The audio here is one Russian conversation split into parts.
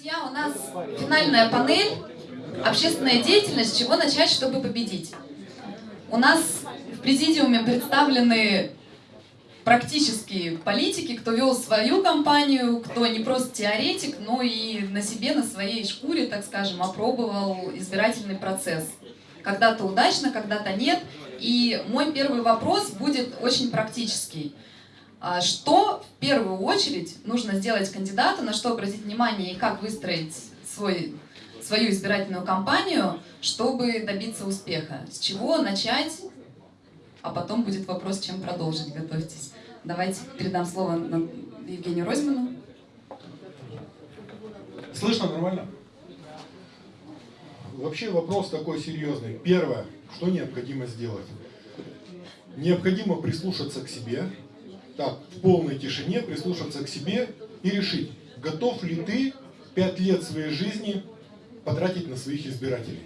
Друзья, у нас финальная панель «Общественная деятельность. Чего начать, чтобы победить?». У нас в президиуме представлены практические политики, кто вел свою компанию, кто не просто теоретик, но и на себе, на своей шкуре, так скажем, опробовал избирательный процесс. Когда-то удачно, когда-то нет. И мой первый вопрос будет очень практический. А что в первую очередь нужно сделать кандидату, на что обратить внимание и как выстроить свой, свою избирательную кампанию, чтобы добиться успеха? С чего начать, а потом будет вопрос, чем продолжить, готовьтесь. Давайте передам слово Евгению Розьману. Слышно нормально? Вообще вопрос такой серьезный. Первое, что необходимо сделать? Необходимо прислушаться к себе, так, в полной тишине прислушаться к себе и решить, готов ли ты пять лет своей жизни потратить на своих избирателей.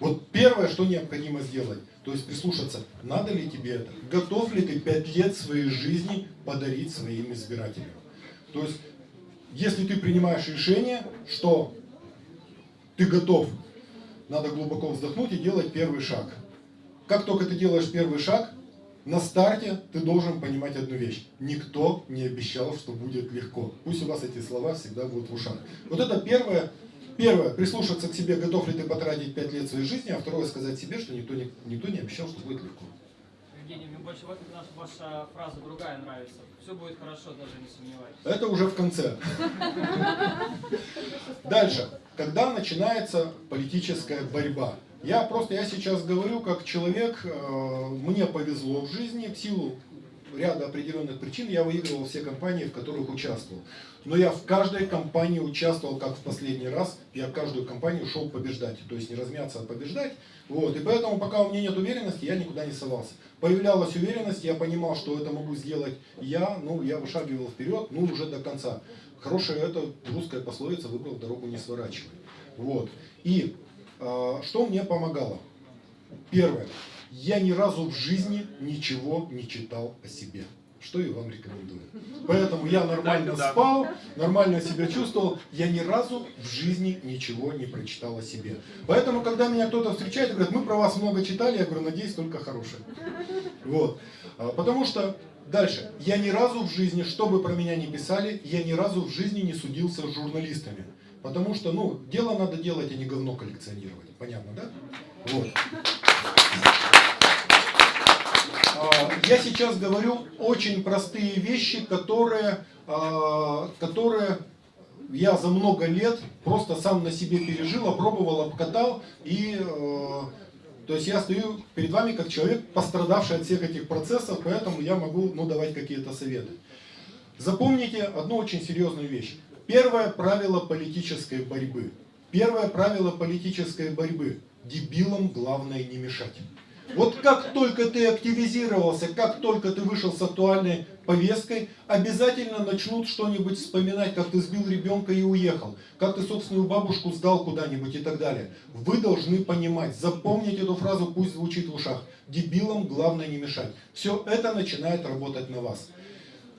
Вот первое, что необходимо сделать, то есть прислушаться, надо ли тебе это, готов ли ты пять лет своей жизни подарить своим избирателям. То есть, если ты принимаешь решение, что ты готов, надо глубоко вздохнуть и делать первый шаг. Как только ты делаешь первый шаг, на старте ты должен понимать одну вещь. Никто не обещал, что будет легко. Пусть у вас эти слова всегда будут в ушах. Вот это первое. Первое, прислушаться к себе, готов ли ты потратить 5 лет своей жизни, а второе, сказать себе, что никто не, никто не обещал, что будет легко. Евгений, мне больше вот ваша фраза другая нравится. Все будет хорошо, даже не сомневайтесь. Это уже в конце. Дальше. Когда начинается политическая борьба? Я просто, я сейчас говорю как человек, э, мне повезло в жизни, в силу ряда определенных причин я выигрывал все компании, в которых участвовал. Но я в каждой компании участвовал, как в последний раз, я в каждую компанию шел побеждать. То есть не размяться, а побеждать. Вот. И поэтому, пока у меня нет уверенности, я никуда не совался. Появлялась уверенность, я понимал, что это могу сделать я, ну, я вышагивал вперед, ну, уже до конца. Хорошая это русская пословица, выбрал дорогу не сворачивай. Вот. И что мне помогало? Первое. Я ни разу в жизни ничего не читал о себе. Что и вам рекомендую. Поэтому я нормально спал, нормально себя чувствовал. Я ни разу в жизни ничего не прочитал о себе. Поэтому, когда меня кто-то встречает и говорит, мы про вас много читали, я говорю, надеюсь, только хорошее. Вот. А, потому что Дальше. Я ни разу в жизни, что бы про меня ни писали, я ни разу в жизни не судился с журналистами. Потому что, ну, дело надо делать, а не говно коллекционировать. Понятно, да? Вот. А, я сейчас говорю очень простые вещи, которые, а, которые я за много лет просто сам на себе пережил, опробовал, обкатал. И, а, то есть я стою перед вами как человек, пострадавший от всех этих процессов, поэтому я могу ну, давать какие-то советы. Запомните одну очень серьезную вещь. Первое правило политической борьбы. Первое правило политической борьбы. Дебилам главное не мешать. Вот как только ты активизировался, как только ты вышел с актуальной повесткой, обязательно начнут что-нибудь вспоминать, как ты сбил ребенка и уехал, как ты собственную бабушку сдал куда-нибудь и так далее. Вы должны понимать, запомнить эту фразу, пусть звучит в ушах. Дебилам главное не мешать. Все это начинает работать на вас.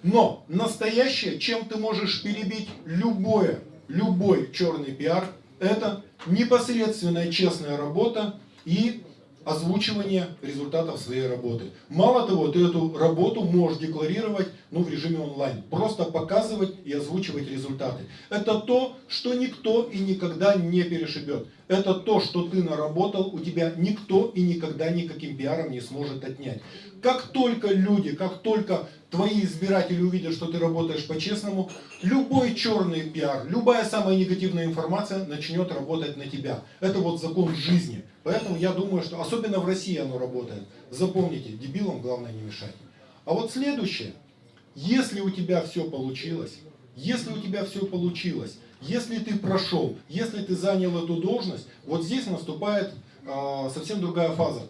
Но настоящее, чем ты можешь перебить любое, любой черный пиар, это непосредственная честная работа и озвучивание результатов своей работы. Мало того, ты эту работу можешь декларировать ну, в режиме онлайн. Просто показывать и озвучивать результаты. Это то, что никто и никогда не перешибет. Это то, что ты наработал, у тебя никто и никогда никаким пиаром не сможет отнять. Как только люди, как только твои избиратели увидят, что ты работаешь по-честному, любой черный пиар, любая самая негативная информация начнет работать на тебя. Это вот закон жизни. Поэтому я думаю, что особенно в России оно работает. Запомните, дебилам главное не мешать. А вот следующее. Если у тебя все получилось, если у тебя все получилось, если ты прошел, если ты занял эту должность, вот здесь наступает э, совсем другая фаза.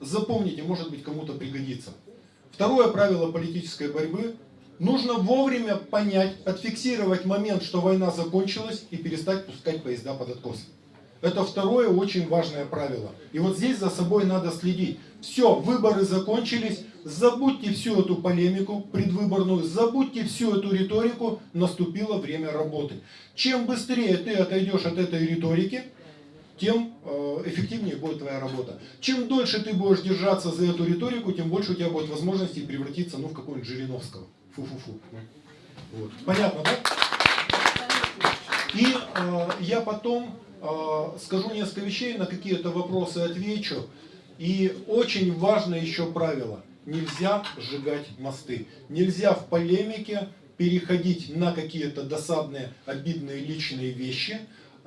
Запомните, может быть кому-то пригодится. Второе правило политической борьбы. Нужно вовремя понять, отфиксировать момент, что война закончилась и перестать пускать поезда под откос. Это второе очень важное правило. И вот здесь за собой надо следить. Все, выборы закончились, забудьте всю эту полемику предвыборную, забудьте всю эту риторику, наступило время работы. Чем быстрее ты отойдешь от этой риторики, тем э, эффективнее будет твоя работа. Чем дольше ты будешь держаться за эту риторику, тем больше у тебя будет возможности превратиться ну, в какого-нибудь Жириновского. Фу-фу-фу. Вот. Понятно, да? И э, я потом э, скажу несколько вещей, на какие-то вопросы отвечу. И очень важное еще правило. Нельзя сжигать мосты. Нельзя в полемике переходить на какие-то досадные, обидные личные вещи.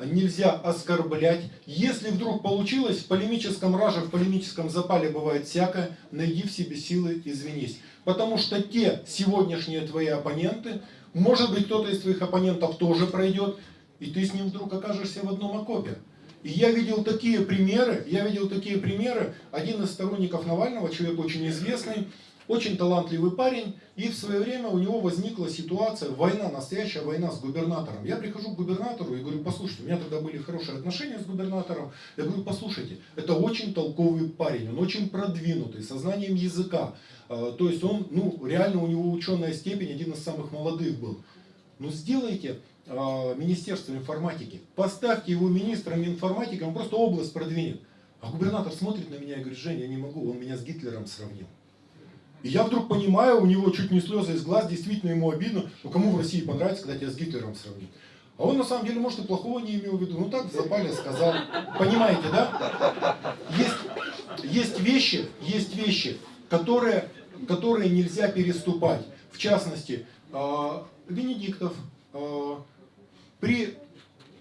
Нельзя оскорблять. Если вдруг получилось, в полемическом раже, в полемическом запале бывает всякое, найди в себе силы, извинись. Потому что те сегодняшние твои оппоненты, может быть кто-то из твоих оппонентов тоже пройдет, и ты с ним вдруг окажешься в одном окопе. И я видел такие примеры, я видел такие примеры, один из сторонников Навального, человек очень известный, очень талантливый парень, и в свое время у него возникла ситуация, война, настоящая война с губернатором. Я прихожу к губернатору и говорю, послушайте, у меня тогда были хорошие отношения с губернатором, я говорю, послушайте, это очень толковый парень, он очень продвинутый, со знанием языка, А, то есть он, ну, реально у него ученая степень, один из самых молодых был. Ну, сделайте а, Министерство информатики, поставьте его министром информатики, он просто область продвинет. А губернатор смотрит на меня и говорит, Женя, я не могу, он меня с Гитлером сравнил. И я вдруг понимаю, у него чуть не слезы из глаз, действительно ему обидно, ну кому в России понравится, когда тебя с Гитлером сравнить. А он на самом деле, может, и плохого не имел в виду. Ну так в сказал. Понимаете, да? Есть, есть вещи, есть вещи, которые, которые нельзя переступать. В частности, э, Венедиктов э, при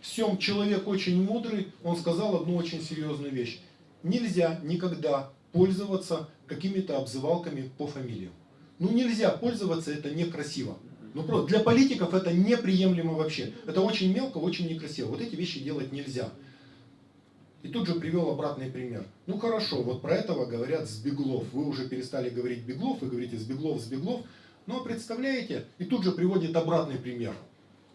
всем человек очень мудрый, он сказал одну очень серьезную вещь. Нельзя никогда пользоваться какими-то обзывалками по фамилиям. Ну нельзя пользоваться, это некрасиво. Ну просто для политиков это неприемлемо вообще. Это очень мелко, очень некрасиво. Вот эти вещи делать нельзя. И тут же привел обратный пример. Ну хорошо, вот про этого говорят Сбеглов. Вы уже перестали говорить Беглов, вы говорите Сбеглов, Сбеглов. Но представляете, и тут же приводит обратный пример.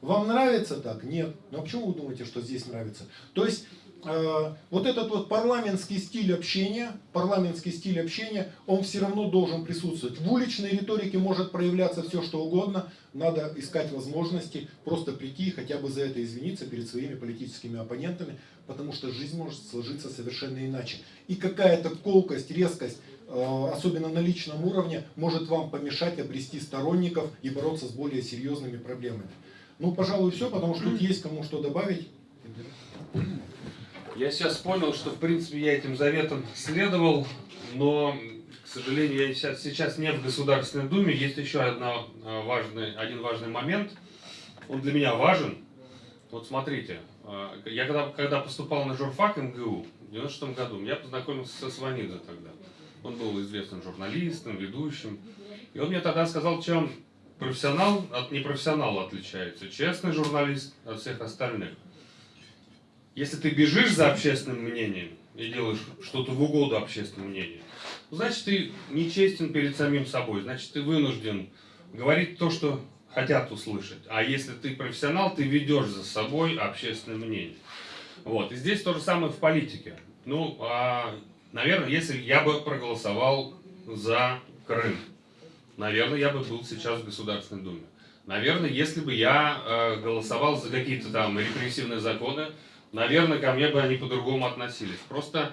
Вам нравится так? Нет. Ну а почему вы думаете, что здесь нравится? То есть э, вот этот вот парламентский стиль общения, парламентский стиль общения, он все равно должен присутствовать. В уличной риторике может проявляться все что угодно, надо искать возможности просто прийти и хотя бы за это извиниться перед своими политическими оппонентами, потому что жизнь может сложиться совершенно иначе. И какая-то колкость, резкость, э, особенно на личном уровне, может вам помешать обрести сторонников и бороться с более серьезными проблемами. Ну, пожалуй, все, потому что тут есть кому что добавить. Я сейчас понял, что в принципе я этим заветам следовал, но, к сожалению, я сейчас, сейчас не в Государственной Думе. Есть еще одна, а, важный, один важный момент. Он для меня важен. Вот смотрите, а, я когда, когда поступал на журфак МГУ в 96 году, я познакомился со Сванидзе тогда. Он был известным журналистом, ведущим. И он мне тогда сказал, чем профессионал от непрофессионала отличается. Честный журналист от всех остальных. Если ты бежишь за общественным мнением и делаешь что-то в угоду общественному мнению, значит ты нечестен перед самим собой, значит ты вынужден говорить то, что хотят услышать. А если ты профессионал, ты ведешь за собой общественное мнение. Вот. И здесь то же самое в политике. Ну, а, наверное, если я бы проголосовал за Крым, наверное, я бы был сейчас в Государственной Думе. Наверное, если бы я э, голосовал за какие-то там репрессивные законы, наверное, ко мне бы они по-другому относились. Просто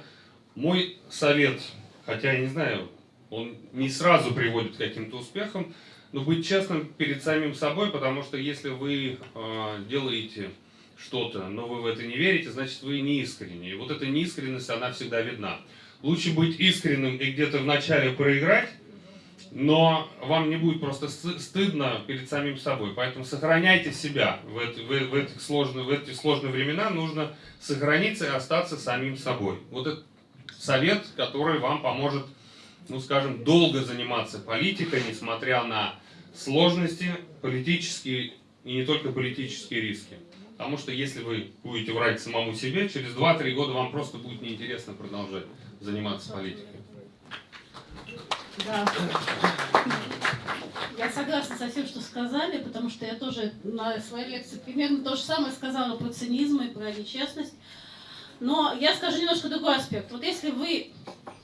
мой совет, хотя я не знаю, он не сразу приводит к каким-то успехам, но быть честным перед самим собой, потому что если вы э, делаете что-то, но вы в это не верите, значит вы не искренне. И вот эта неискренность, она всегда видна. Лучше быть искренним и где-то вначале проиграть, но вам не будет просто стыдно перед самим собой. Поэтому сохраняйте себя в, это, в, в, этих сложные, в эти сложные времена. Нужно сохраниться и остаться самим собой. Вот это совет, который вам поможет, ну скажем, долго заниматься политикой, несмотря на сложности, политические и не только политические риски. Потому что если вы будете врать самому себе, через 2-3 года вам просто будет неинтересно продолжать заниматься политикой. Да. Я согласна со всем, что сказали, потому что я тоже на своей лекции примерно то же самое сказала про цинизм и про нечестность. Но я скажу немножко другой аспект. Вот если вы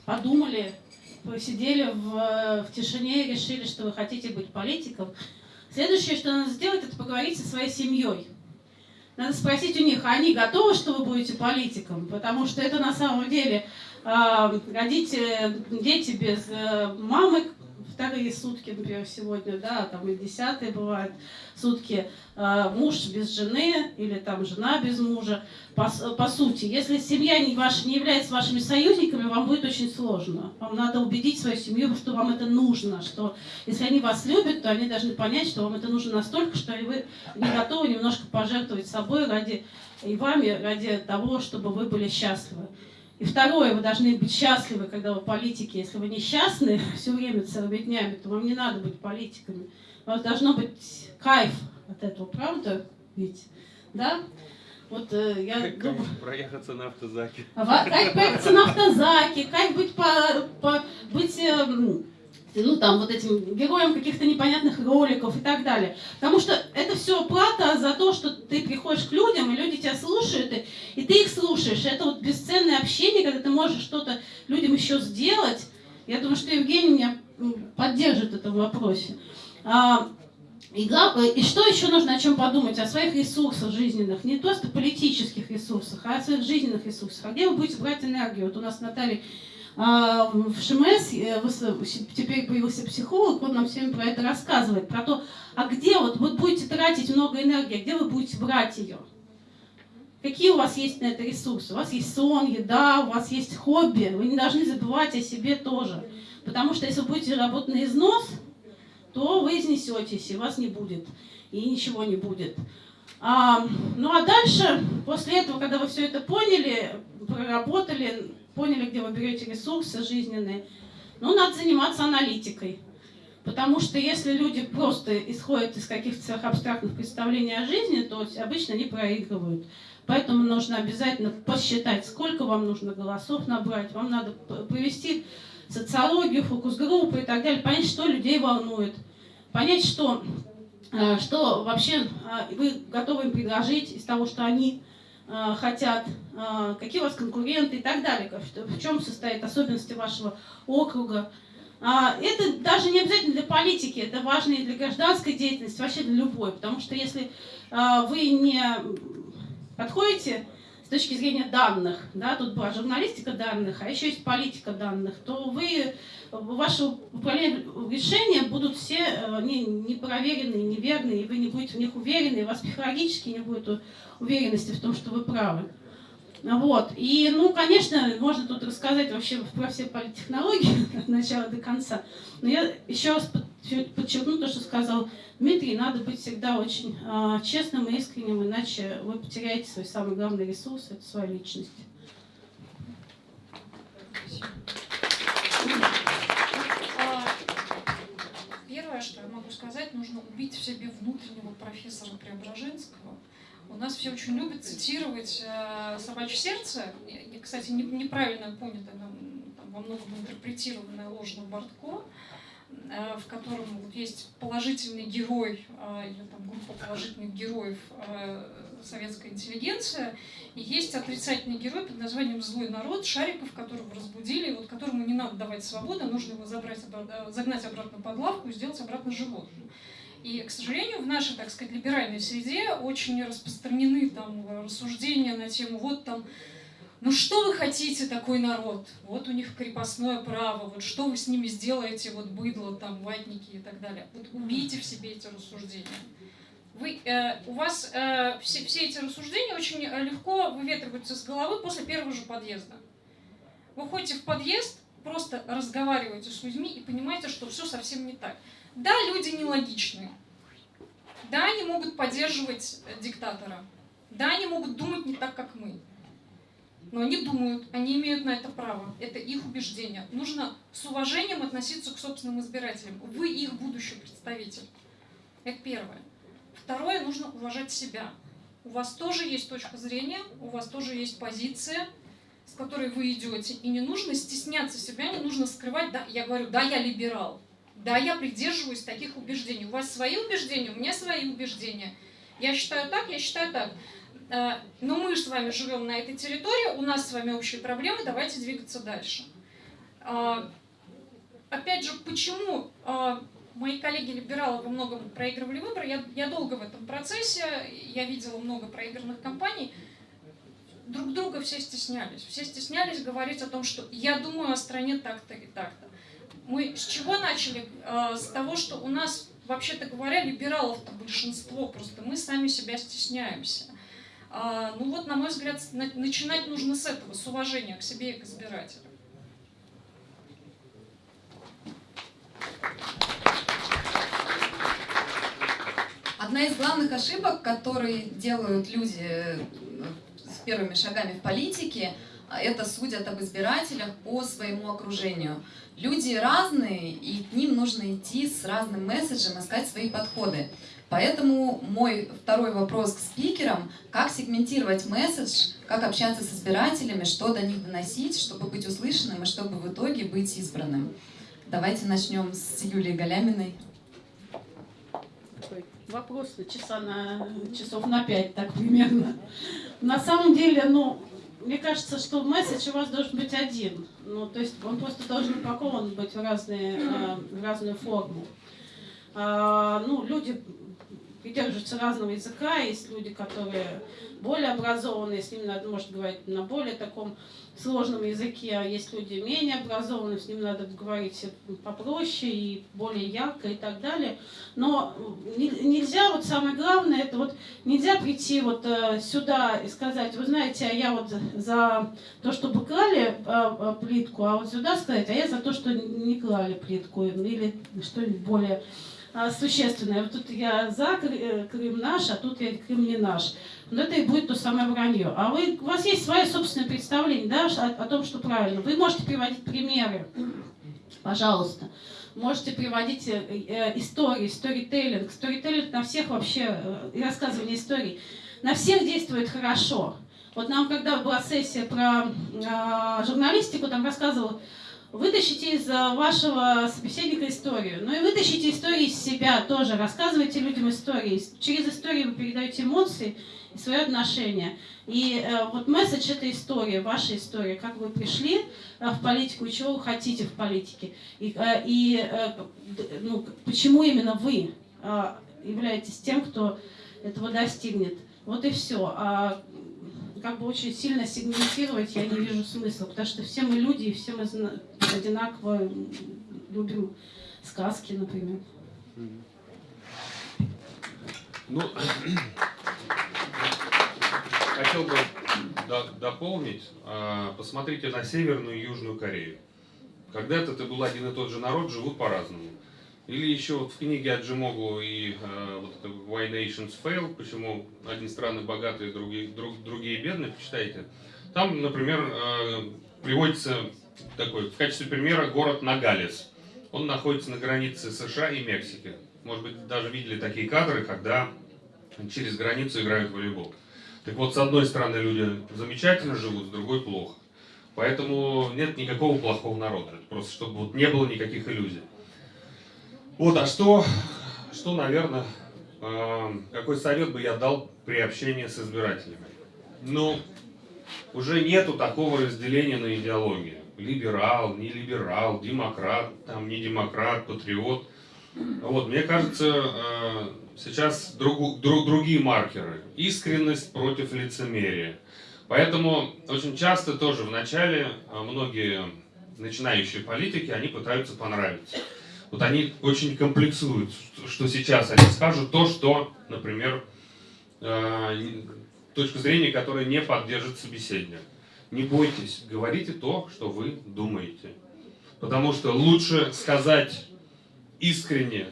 подумали посидели в, в тишине и решили, что вы хотите быть политиком, следующее, что надо сделать, это поговорить со своей семьей. Надо спросить у них, а они готовы, что вы будете политиком? Потому что это на самом деле родители, дети без э, мамы, вторые сутки, например, сегодня, да, там и десятые бывают сутки, э, муж без жены или там жена без мужа. По, по сути, если семья не ваша не является вашими союзниками, вам будет очень сложно. Вам надо убедить свою семью, что вам это нужно, что если они вас любят, то они должны понять, что вам это нужно настолько, что вы не готовы немножко пожертвовать собой ради и вами ради того, чтобы вы были счастливы. И второе, вы должны быть счастливы, когда вы политики. Если вы несчастны все время целыми днями, то вам не надо быть политиками. У вас должно быть кайф от этого, правда? Ведь, да? Вот э, я Как думаю... проехаться на автозаке. А Как проехаться на автозаке, как быть, по, по- быть эм, ну, там, вот этим героем каких-то непонятных роликов и так далее. Потому что это все плата за то, что ты приходишь к людям, и люди тебя слушают, и, и ты их слушаешь. Это вот бесценное общение, когда ты можешь что-то людям еще сделать. Я думаю, что Евгений меня поддержит в этом вопросе. А, и, и что еще нужно о чем подумать? О своих ресурсах жизненных, не просто политических ресурсах, а о своих жизненных ресурсах. А где вы будете брать энергию? Вот у нас Наталья в ШМС э, выс- теперь появился психолог, он нам всем про это рассказывает, про то, а где вот вы будете тратить много энергии, а где вы будете брать ее? Какие у вас есть на это ресурсы? У вас есть сон, еда, у вас есть хобби. Вы не должны забывать о себе тоже. Потому что если вы будете работать на износ, то вы изнесетесь, и вас не будет, и ничего не будет. А, ну а дальше, после этого, когда вы все это поняли, проработали, поняли, где вы берете ресурсы жизненные, ну, надо заниматься аналитикой. Потому что если люди просто исходят из каких-то сверхабстрактных представлений о жизни, то обычно они проигрывают. Поэтому нужно обязательно посчитать, сколько вам нужно голосов набрать. Вам надо провести социологию, фокус-группы и так далее, понять, что людей волнует, понять, что, э, что вообще э, вы готовы им предложить из того, что они хотят, э, какие у вас конкуренты и так далее, в чем состоят особенности вашего округа. А, Это даже не обязательно для политики, это важно и для гражданской деятельности, вообще для любой, потому что если а, вы не подходите с точки зрения данных, да, тут была журналистика данных, а еще есть политика данных, то вы, ваши решения будут все э, не, непроверенные, неверные, и вы не будете в них уверены, и у вас психологически не будет уверенности в том, что вы правы. Вот. И, ну, конечно, можно тут рассказать вообще про все политтехнологии от начала до конца. Но я еще раз под- подчеркну то, что сказал Дмитрий. Надо быть всегда очень а, честным и искренним, иначе вы потеряете свой самый главный ресурс – это свою личность. А, Что я могу сказать, нужно убить в себе внутреннего профессора Преображенского. У нас все очень любят цитировать э, «Собачье сердце». Я, кстати, не- неправильно понятое, во многом интерпретированное ложно Бортко, в котором вот есть положительный герой, э, или там группа положительных героев э, советская интеллигенция, и есть отрицательный герой под названием «Злой народ», Шариков, которого разбудили, вот которому не надо давать свободу, а нужно его забрать, э, загнать обратно под лавку и сделать обратно животным. И, к сожалению, в нашей, так сказать, либеральной среде очень распространены там рассуждения на тему вот там ну что вы хотите такой народ? Вот у них крепостное право, вот что вы с ними сделаете, вот быдло, там, ватники и так далее. Вот убейте в себе эти рассуждения. Вы, э, у вас э, все, все эти рассуждения очень э, легко выветриваются с головы после первого же подъезда. Вы ходите в подъезд, просто разговариваете с людьми и понимаете, что все совсем не так. Да, люди нелогичные. Да, они могут поддерживать э, диктатора. Да, они могут думать не так, как мы. Но они думают, они имеют на это право. Это их убеждение. Нужно с уважением относиться к собственным избирателям. Вы их будущий представитель. Это первое. Второе, нужно уважать себя. У вас тоже есть точка зрения, у вас тоже есть позиция, с которой вы идете. И не нужно стесняться себя, не нужно скрывать, да, я говорю, да, я либерал. Да, я придерживаюсь таких убеждений. У вас свои убеждения, у меня свои убеждения. Я считаю так, я считаю так. Э, Но мы же с вами живем на этой территории, у нас с вами общие проблемы, давайте двигаться дальше. А, опять же, почему э, мои коллеги-либералы во многом проигрывали выборы, я, я долго в этом процессе, я видела много проигранных кампаний, друг друга все стеснялись. Все стеснялись говорить о том, что я думаю о стране так-то и так-то. Мы с чего начали? Э, с того, что у нас, вообще-то говоря, либералов-то большинство, просто мы сами себя стесняемся. А, ну вот, на мой взгляд, на- начинать нужно с этого, с уважения к себе и к избирателям. Одна из главных ошибок, которые делают люди э, с первыми шагами в политике, это судят об избирателях по своему окружению. Люди разные, и к ним нужно идти с разным месседжем, искать свои подходы. Поэтому мой второй вопрос к спикерам, как сегментировать месседж, как общаться с избирателями, что до них доносить, чтобы быть услышанным и чтобы в итоге быть избранным. Давайте начнем с Юлии Галяминой. вопрос часа на часов на пять, так примерно. На самом деле, ну, мне кажется, что месседж у вас должен быть один. Ну, то есть он просто должен упакован быть в разные, э, в разную форму. А, ну, люди придерживаются разного языка, есть люди, которые более образованные, с ними надо, может, говорить на более таком сложном языке, а есть люди менее образованные, с ними надо говорить попроще и более ярко и так далее. Но не- нельзя, вот самое главное, это вот нельзя прийти вот э, сюда и сказать, вы знаете, а я вот за то, чтобы клали э, э, плитку, а вот сюда сказать, а я за то, что не клали плитку или что-нибудь более существенное. Вот тут я за э, Крым наш, а тут я Крым не наш. Но это и будет то самое вранье. А вы, у вас есть свое собственное представление да, о, о том, что правильно. Вы можете приводить примеры, пожалуйста. Можете приводить э, э, истории, сторителлинг. Сторителлинг на всех вообще, э, рассказывание историй, на всех действует хорошо. Вот нам, когда была сессия про э, журналистику, там рассказывал, вытащите из э, вашего собеседника историю. Ну и вытащите истории из себя тоже. Рассказывайте людям истории. Через историю вы передаете эмоции и свое отношение. И э, вот месседж это история, ваша история, как вы пришли э, в политику и чего вы хотите в политике. И, э, и э, ну, почему именно вы э, являетесь тем, кто этого достигнет. Вот и все. А как бы очень сильно сегментировать я не вижу смысла, потому что все мы люди, и все мы одинаково любим сказки, например. Ну, хотел бы до- дополнить. А, Посмотрите на Северную и Южную Корею. Когда-то это был один и тот же народ, живут по-разному. Или еще вот в книге Аджимоглу и э, вот это Why Nations Fail, почему одни страны богатые, другие, друг- другие бедные, почитайте. Там, например, э, приводится такой, в качестве примера город Нагалес. Он находится на границе США и Мексики. Может быть, даже видели такие кадры, когда через границу играют в волейбол. Так вот, с одной стороны люди замечательно живут, с другой плохо. Поэтому нет никакого плохого народа. Просто чтобы вот не было никаких иллюзий. Вот, а что, что наверное, э, какой совет бы я дал при общении с избирателями? Ну, уже нету такого разделения на идеологию. Либерал, не либерал, демократ, там, не демократ, патриот. Вот, мне кажется, э, сейчас другу- друг- другие маркеры. Искренность против лицемерия. Поэтому очень часто тоже в начале э, многие начинающие политики, они пытаются понравиться. Вот они очень комплексуют, что сейчас они скажут то, что, например, э, точка зрения, которая не поддержит собеседник. Не бойтесь, говорите то, что вы думаете. Потому что лучше сказать искренне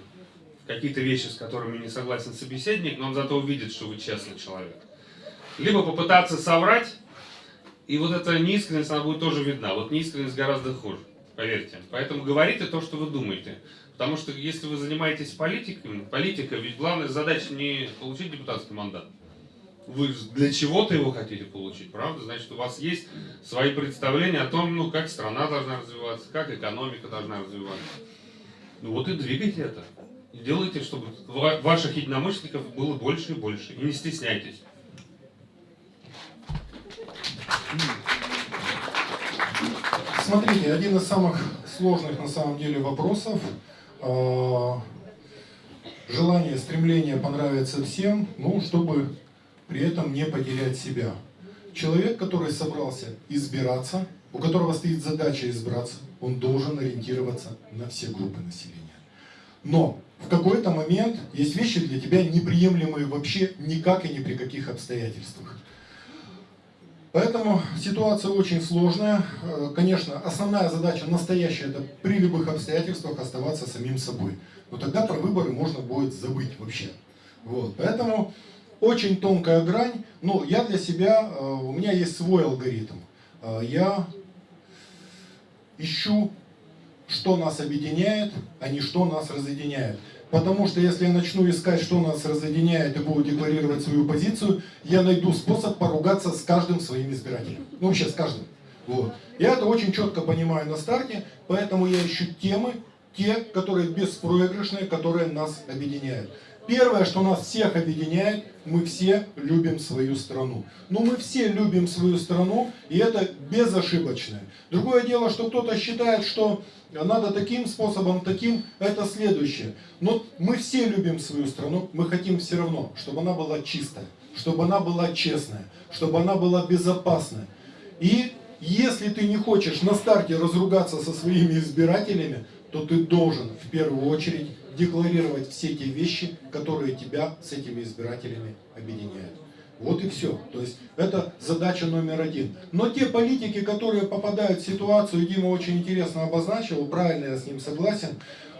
какие-то вещи, с которыми не согласен собеседник, но он зато увидит, что вы честный человек. Либо попытаться соврать, и вот эта неискренность, она будет тоже видна. Вот неискренность гораздо хуже, поверьте. Поэтому говорите то, что вы думаете. Потому что если вы занимаетесь политикой, политикой, ведь главная задача не получить депутатский мандат. Вы для чего-то его хотите получить, правда? Значит, у вас есть свои представления о том, ну, как страна должна развиваться, как экономика должна развиваться. Ну вот и двигайте это. И делайте, чтобы ва- ваших единомышленников было больше и больше. И не стесняйтесь. Смотрите, один из самых сложных на самом деле вопросов. А, Желание, стремление понравиться всем, ну, чтобы при этом не потерять себя. Человек, который собрался избираться, у которого стоит задача избраться, он должен ориентироваться на все группы населения. Но в какой-то момент есть вещи для тебя неприемлемые вообще никак и ни при каких обстоятельствах. Поэтому ситуация очень сложная. Э, Конечно, основная задача настоящая, это при любых обстоятельствах оставаться самим собой. Но тогда про выборы можно будет забыть вообще. Вот. Поэтому очень тонкая грань. Но я для себя, э, у меня есть свой алгоритм. Э, Я ищу, что нас объединяет, а не что нас разъединяет. Потому что если я начну искать, что нас разъединяет и буду декларировать свою позицию, я найду способ поругаться с каждым своим избирателем. Ну вообще с каждым. Вот. Я это очень четко понимаю на старте, поэтому я ищу темы, те, которые беспроигрышные, которые нас объединяют. Первое, что нас всех объединяет, мы все любим свою страну. Ну, мы все любим свою страну, и это безошибочно. Другое дело, что кто-то считает, что надо таким способом, таким, это следующее. Но мы все любим свою страну, мы хотим все равно, чтобы она была чистая, чтобы она была честная, чтобы она была безопасная. И если ты не хочешь на старте разругаться со своими избирателями, то ты должен в первую очередь декларировать все те вещи, которые тебя с этими избирателями объединяют. Вот и все. То есть это задача номер один. Но те политики, которые попадают в ситуацию, Дима очень интересно обозначил, правильно я с ним согласен,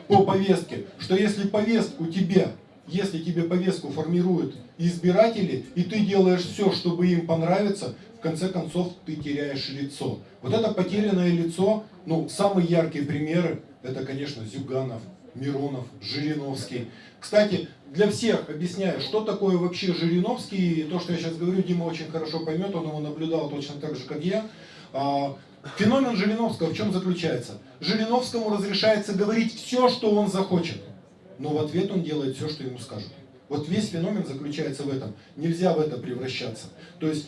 по повестке, что если повестку тебе, если тебе повестку формируют избиратели, и ты делаешь все, чтобы им понравиться, в конце концов ты теряешь лицо. Вот это потерянное лицо, ну, самые яркие примеры, это, конечно, Зюганов, Миронов, Жириновский. Кстати, для всех объясняю, что такое вообще Жириновский. И то, что я сейчас говорю, Дима очень хорошо поймет, он его наблюдал точно так же, как я. А, Феномен Жириновского в чем заключается? Жириновскому разрешается говорить все, что он захочет. Но в ответ он делает все, что ему скажут. Вот весь феномен заключается в этом. Нельзя в это превращаться. То есть,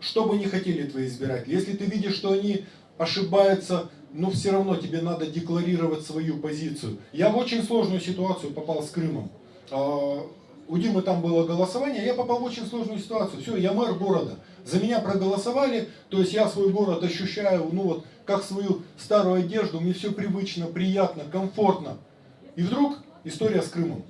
что бы ни хотели твои избиратели, если ты видишь, что они ошибаются, но все равно тебе надо декларировать свою позицию. Я в очень сложную ситуацию попал с Крымом. А, У Димы там было голосование, я попал в очень сложную ситуацию. Все, я мэр города. За меня проголосовали, то есть я свой город ощущаю, ну вот, как свою старую одежду, мне все привычно, приятно, комфортно. И вдруг история с Крымом.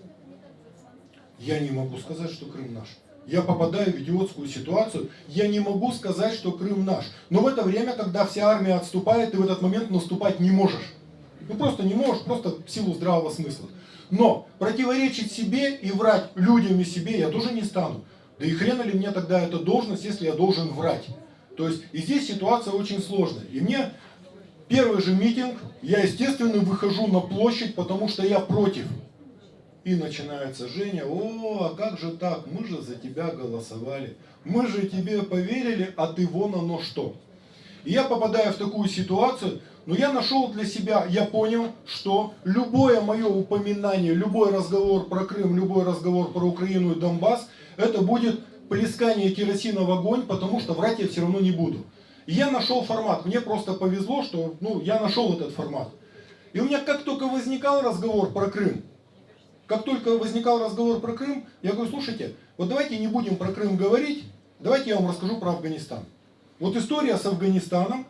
Я не могу сказать, что Крым наш. Я попадаю в идиотскую ситуацию, я не могу сказать, что Крым наш. Но в это время, когда вся армия отступает, ты в этот момент наступать не можешь. Ну просто не можешь, просто в силу здравого смысла. Но противоречить себе и врать людям и себе я тоже не стану. Да и хрена ли мне тогда эта должность, если я должен врать? То есть и здесь ситуация очень сложная. И мне первый же митинг, я естественно выхожу на площадь, потому что я против. И начинается Женя, о, а как же так, мы же за тебя голосовали, мы же тебе поверили, а ты вон оно что. И я попадаю в такую ситуацию, но я нашел для себя, я понял, что любое мое упоминание, любой разговор про Крым, любой разговор про Украину и Донбасс, это будет плескание керосина в огонь, потому что врать я все равно не буду. И я нашел формат, мне просто повезло, что ну, я нашел этот формат. И у меня как только возникал разговор про Крым, как только возникал разговор про Крым, я говорю, слушайте, вот давайте не будем про Крым говорить, давайте я вам расскажу про Афганистан. Вот история с Афганистаном,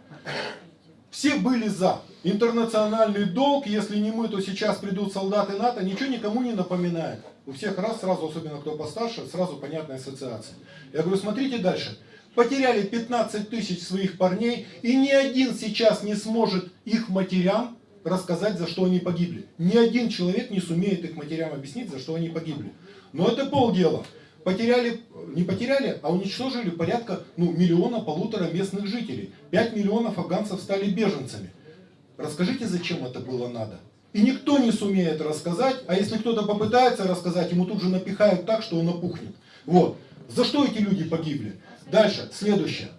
все были за. Интернациональный долг, если не мы, то сейчас придут солдаты НАТО, ничего никому не напоминает. У всех раз, сразу, особенно кто постарше, сразу понятная ассоциация. Я говорю, смотрите дальше. Потеряли 15 тысяч своих парней, и ни один сейчас не сможет их матерям рассказать, за что они погибли. Ни один человек не сумеет их матерям объяснить, за что они погибли. Но это полдела. Потеряли, не потеряли, а уничтожили порядка ну, миллиона полутора местных жителей. 5 миллионов афганцев стали беженцами. Расскажите, зачем это было надо? И никто не сумеет рассказать, а если кто-то попытается рассказать, ему тут же напихают так, что он опухнет. Вот. За что эти люди погибли? Дальше, следующее.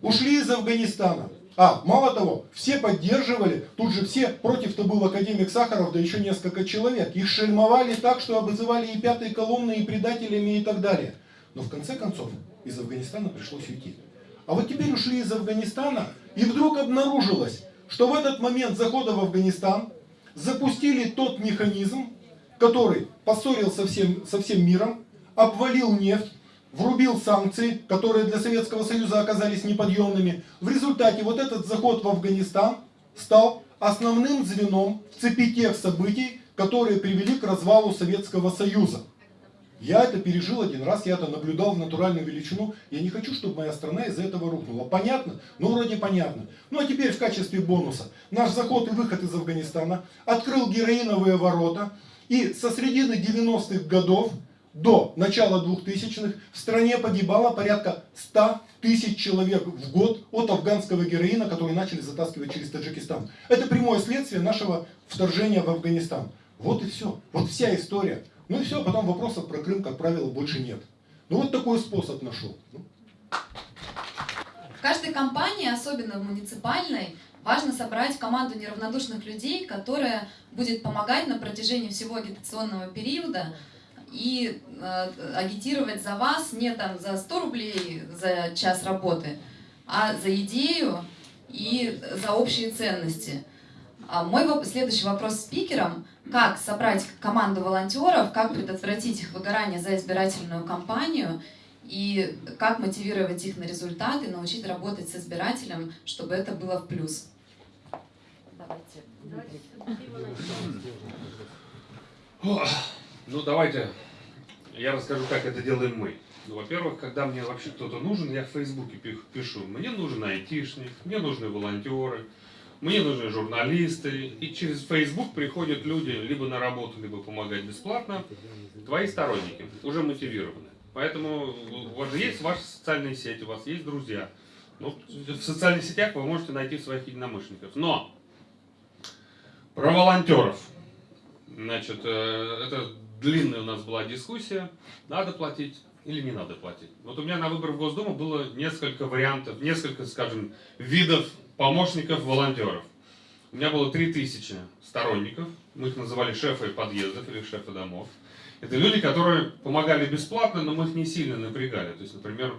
Ушли из Афганистана. А, мало того, все поддерживали, тут же все, против-то был академик Сахаров, да еще несколько человек. Их шельмовали так, что обзывали и пятой колонной, и предателями, и так далее. Но в конце концов, из Афганистана пришлось уйти. А вот теперь ушли из Афганистана, и вдруг обнаружилось, что в этот момент захода в Афганистан запустили тот механизм, который поссорил со всем, со всем миром, обвалил нефть, врубил санкции, которые для Советского Союза оказались неподъемными. В результате вот этот заход в Афганистан стал основным звеном в цепи тех событий, которые привели к развалу Советского Союза. Я это пережил один раз, я это наблюдал в натуральную величину. Я не хочу, чтобы моя страна из-за этого рухнула. Понятно? Ну, вроде понятно. Ну, а теперь в качестве бонуса. Наш заход и выход из Афганистана открыл героиновые ворота. И со средины 90-х годов до начала 2000-х в стране погибало порядка 100 тысяч человек в год от афганского героина, который начали затаскивать через Таджикистан. Это прямое следствие нашего вторжения в Афганистан. Вот и все. Вот вся история. Ну и все, потом вопросов про Крым, как правило, больше нет. Ну вот такой способ нашел. Ну. В каждой компании, особенно в муниципальной, важно собрать команду неравнодушных людей, которая будет помогать на протяжении всего агитационного периода и э, агитировать за вас не там за 100 рублей за час работы, а за идею и за общие ценности. А мой следующий вопрос спикерам. Как собрать команду волонтеров, как предотвратить их выгорание за избирательную кампанию и как мотивировать их на результаты, научить работать с избирателем, чтобы это было в плюс. Давайте. Ну, давайте я расскажу, как это делаем мы. Ну, во-первых, когда мне вообще кто-то нужен, я в Фейсбуке пи- пишу, мне нужен айтишник, мне нужны волонтеры, мне нужны журналисты. И через Facebook приходят люди либо на работу, либо помогать бесплатно. Твои сторонники, уже мотивированы. Поэтому у вас же есть ваши социальные сети, у вас есть друзья. Ну, в социальных сетях вы можете найти своих единомышленников. Но про волонтеров. Значит, э, это длинная у нас была дискуссия, надо платить или не надо платить. Вот у меня на выборах в Госдуму было несколько вариантов, несколько, скажем, видов помощников волонтеров. У меня было 3000 сторонников, мы их называли шефы подъездов или шефы домов. Это люди, которые помогали бесплатно, но мы их не сильно напрягали. То есть, например,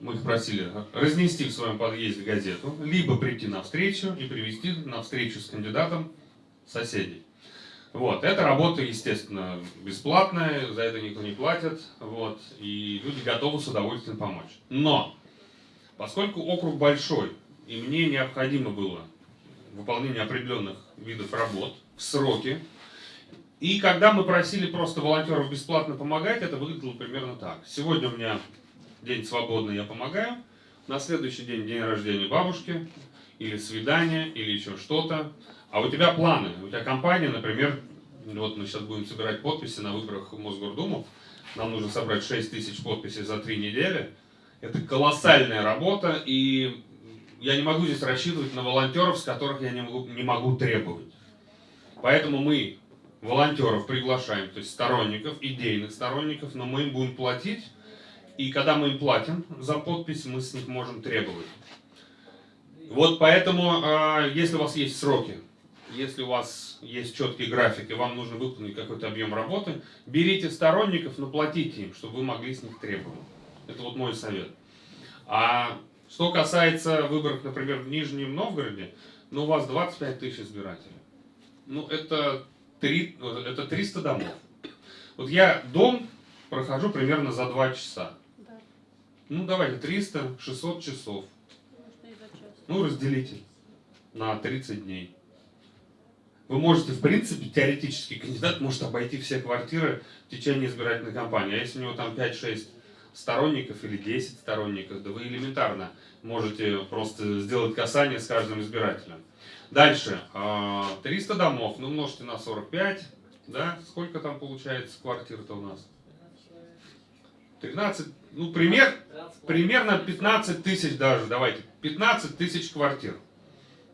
мы их просили разнести в своем подъезде газету, либо прийти на встречу и привести на встречу с кандидатом соседей. Вот, эта работа, естественно, бесплатная, за это никто не платит, вот, и люди готовы с удовольствием помочь. Но, поскольку округ большой, и мне необходимо было выполнение определенных видов работ в сроки, и когда мы просили просто волонтеров бесплатно помогать, это выглядело примерно так. Сегодня у меня день свободный, я помогаю, на следующий день день рождения бабушки, или свидание, или еще что-то. А у тебя планы, у тебя компания, например, вот мы сейчас будем собирать подписи на выборах в Мосгордуму, нам нужно собрать 6 тысяч подписей за три недели. Это колоссальная работа, и я не могу здесь рассчитывать на волонтеров, с которых я не могу, не могу требовать. Поэтому мы волонтеров приглашаем, то есть сторонников, идейных сторонников, но мы им будем платить, и когда мы им платим за подпись, мы с них можем требовать. Вот поэтому, э, если у вас есть сроки, если у вас есть четкий график, и вам нужно выполнить какой-то объем работы, берите сторонников, но платите им, чтобы вы могли с них требовать. Это вот мой совет. А что касается выборов, например, в Нижнем Новгороде, ну, у вас 25 тысяч избирателей. Ну, это, 3, это 300 домов. Вот я дом прохожу примерно за 2 часа. Ну, давайте, 300, 600 часов. Ну, разделите на 30 дней. Вы можете, в принципе, теоретически, кандидат может обойти все квартиры в течение избирательной кампании. А если у него там 5-6 сторонников или 10 сторонников, да вы элементарно можете просто сделать касание с каждым избирателем. Дальше. 300 домов, ну умножьте на 45, да? Сколько там получается квартир-то у нас? 13, ну пример, примерно 15 тысяч даже, давайте, 15 тысяч квартир,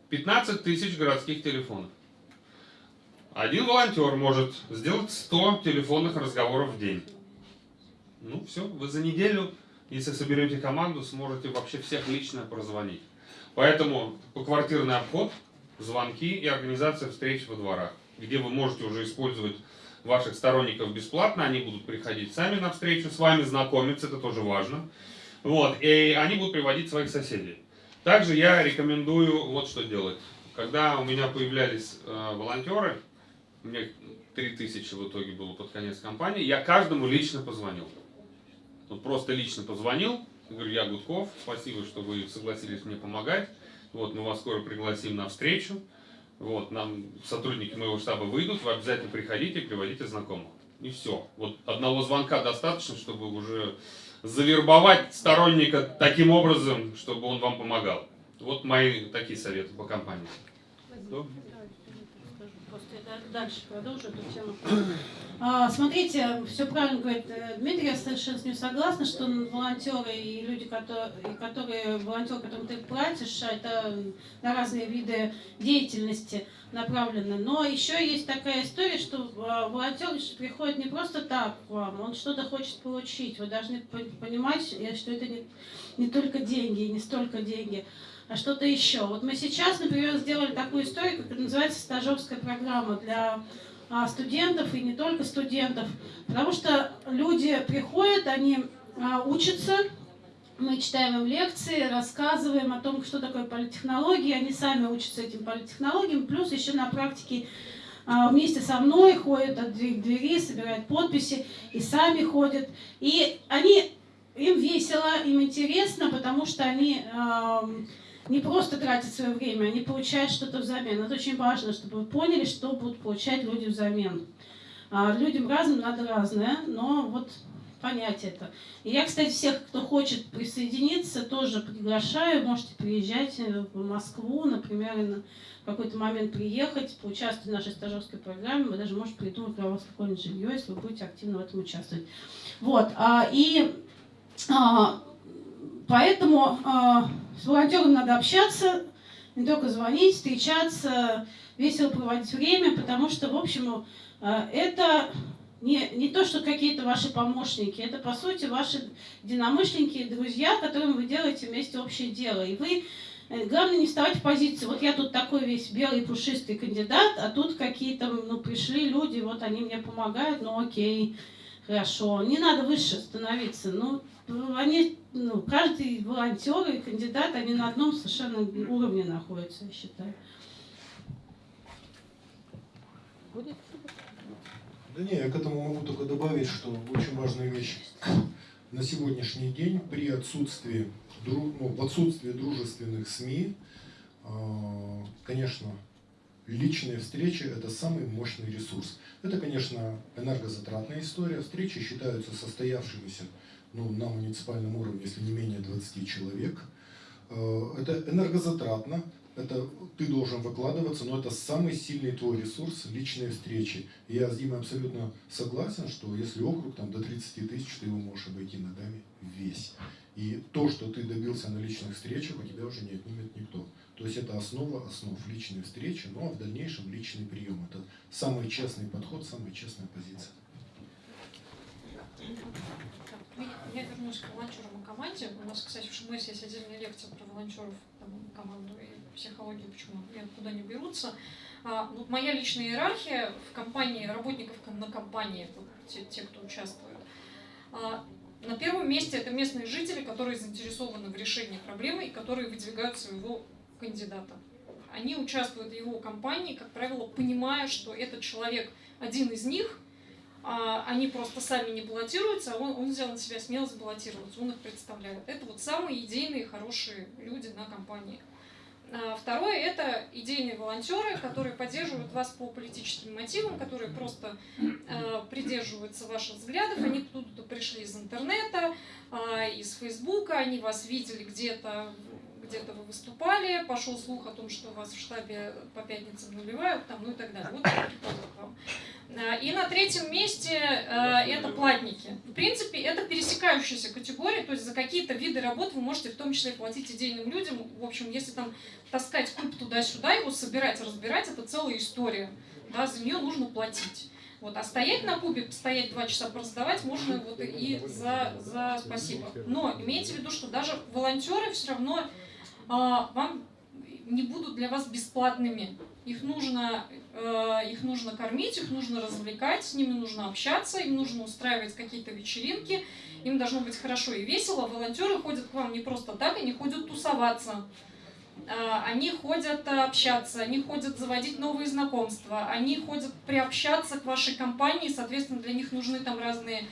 15 тысяч городских телефонов. Один волонтер может сделать 100 телефонных разговоров в день. Ну все, вы за неделю, если соберете команду, сможете вообще всех лично прозвонить. Поэтому поквартирный обход, звонки и организация встреч во дворах, где вы можете уже использовать ваших сторонников бесплатно, они будут приходить сами на встречу с вами, знакомиться, это тоже важно. Вот, и они будут приводить своих соседей. Также я рекомендую вот что делать. Когда у меня появлялись э, волонтеры, у меня 3000 в итоге было под конец кампании, я каждому лично позвонил. Вот просто лично позвонил, говорю, я Гудков, спасибо, что вы согласились мне помогать. Вот, мы вас скоро пригласим на встречу. Вот, нам сотрудники моего штаба выйдут, вы обязательно приходите и приводите знакомых. И все. Вот одного звонка достаточно, чтобы уже завербовать сторонника таким образом, чтобы он вам помогал. Вот мои такие советы по компании. Что? Дальше продолжу эту тему. А, смотрите, все правильно говорит э, Дмитрий, я совершенно с ним согласна, что волонтеры и люди, которые, которые волонтеры, которым ты платишь, это на разные виды деятельности направлены. Но еще есть такая история, что а, волонтер приходит не просто так к вам, он что-то хочет получить. Вы должны понимать, э, что это не, не только деньги, не столько деньги а что-то еще. Вот мы сейчас, например, сделали такую историю, как называется стажерская программа для а, студентов и не только студентов, потому что люди приходят, они а, учатся, мы читаем им лекции, рассказываем о том, что такое политтехнологии, они сами учатся этим политтехнологиям, плюс еще на практике а, вместе со мной ходят от двери к двери, собирают подписи и сами ходят. И они, им весело, им интересно, потому что они не просто тратят свое время, они получают что-то взамен. Это очень важно, чтобы вы поняли, что будут получать люди взамен. А людям разным надо разное, но вот понять это. И я, кстати, всех, кто хочет присоединиться, тоже приглашаю. Можете приезжать в Москву, например, на какой-то момент приехать, поучаствовать в нашей стажерской программе. Мы даже можем придумать для вас какое-нибудь жилье, если вы будете активно в этом участвовать. Вот. А, и а, поэтому а, с волонтером надо общаться, не только звонить, встречаться, весело проводить время, потому что, в общем, э, это не, не то, что какие-то ваши помощники, это, по сути, ваши единомышленники, друзья, которым вы делаете вместе общее дело. И вы, э, главное, не вставать в позицию, вот я тут такой весь белый пушистый кандидат, а тут какие-то, ну, пришли люди, вот они мне помогают, ну, окей, хорошо. Не надо выше становиться, ну, они, ну, каждый волонтер и кандидат, они на одном совершенно уровне находятся, я считаю. Будет? Да не, я к этому могу только добавить, что очень важная вещь. На сегодняшний день при отсутствии, ну, в отсутствии дружественных СМИ, а, конечно, личные встречи – это самый мощный ресурс. Это, конечно, энергозатратная история. Встречи считаются состоявшимися ну, на муниципальном уровне, если не менее 20 человек. Э, это энергозатратно, это ты должен выкладываться, но это самый сильный твой ресурс – личные встречи. Я с Димой абсолютно согласен, что если округ там, до 30 тысяч, ты его можешь обойти ногами весь. И то, что ты добился на личных встречах, у тебя уже не отнимет никто. То есть это основа основ личной встречи, ну а в дальнейшем личный прием. Это самый честный подход, самая честная позиция. Я вернусь к волонтерам и команде. У нас, кстати, в ШМС есть отдельная лекция про волонтеров, там, команду и психологию, почему и откуда они берутся. А, вот моя личная иерархия в компании, работников на компании, те, те кто участвует. А, на первом месте это местные жители, которые заинтересованы в решении проблемы и которые выдвигают своего кандидата. Они участвуют в его кампании, как правило, понимая, что этот человек один из них – они просто сами не баллотируются, а он, он взял на себя смелость баллотироваться, он их представляет. Это вот самые идейные, хорошие люди на компании. А, второе – это идейные волонтеры, которые поддерживают вас по политическим мотивам, которые просто э, придерживаются ваших взглядов. Они тут пришли из интернета, э, из Фейсбука, они вас видели где-то где-то вы выступали, пошел слух о том, что вас в штабе по пятницам наливают, там, ну и так далее. Вот к вам. А, и на третьем месте э, это платники. В принципе, это пересекающаяся категория, то есть за какие-то виды работ вы можете в том числе платить идейным людям. В общем, если там таскать куб туда-сюда, его собирать, разбирать, это целая история. Да, за нее нужно платить. Вот, а стоять на кубе, стоять два часа пораздавать можно вот и за, за спасибо. Но имейте в виду, что даже волонтеры все равно вам не будут для вас бесплатными. Их нужно Э, Их нужно кормить, их нужно развлекать, с ними нужно общаться, им нужно устраивать какие-то вечеринки, им должно быть хорошо и весело. Волонтеры ходят к вам не просто так, они ходят тусоваться. Э, Они ходят э, общаться, они ходят заводить новые знакомства, они ходят приобщаться к вашей компании, соответственно, для них нужны там разные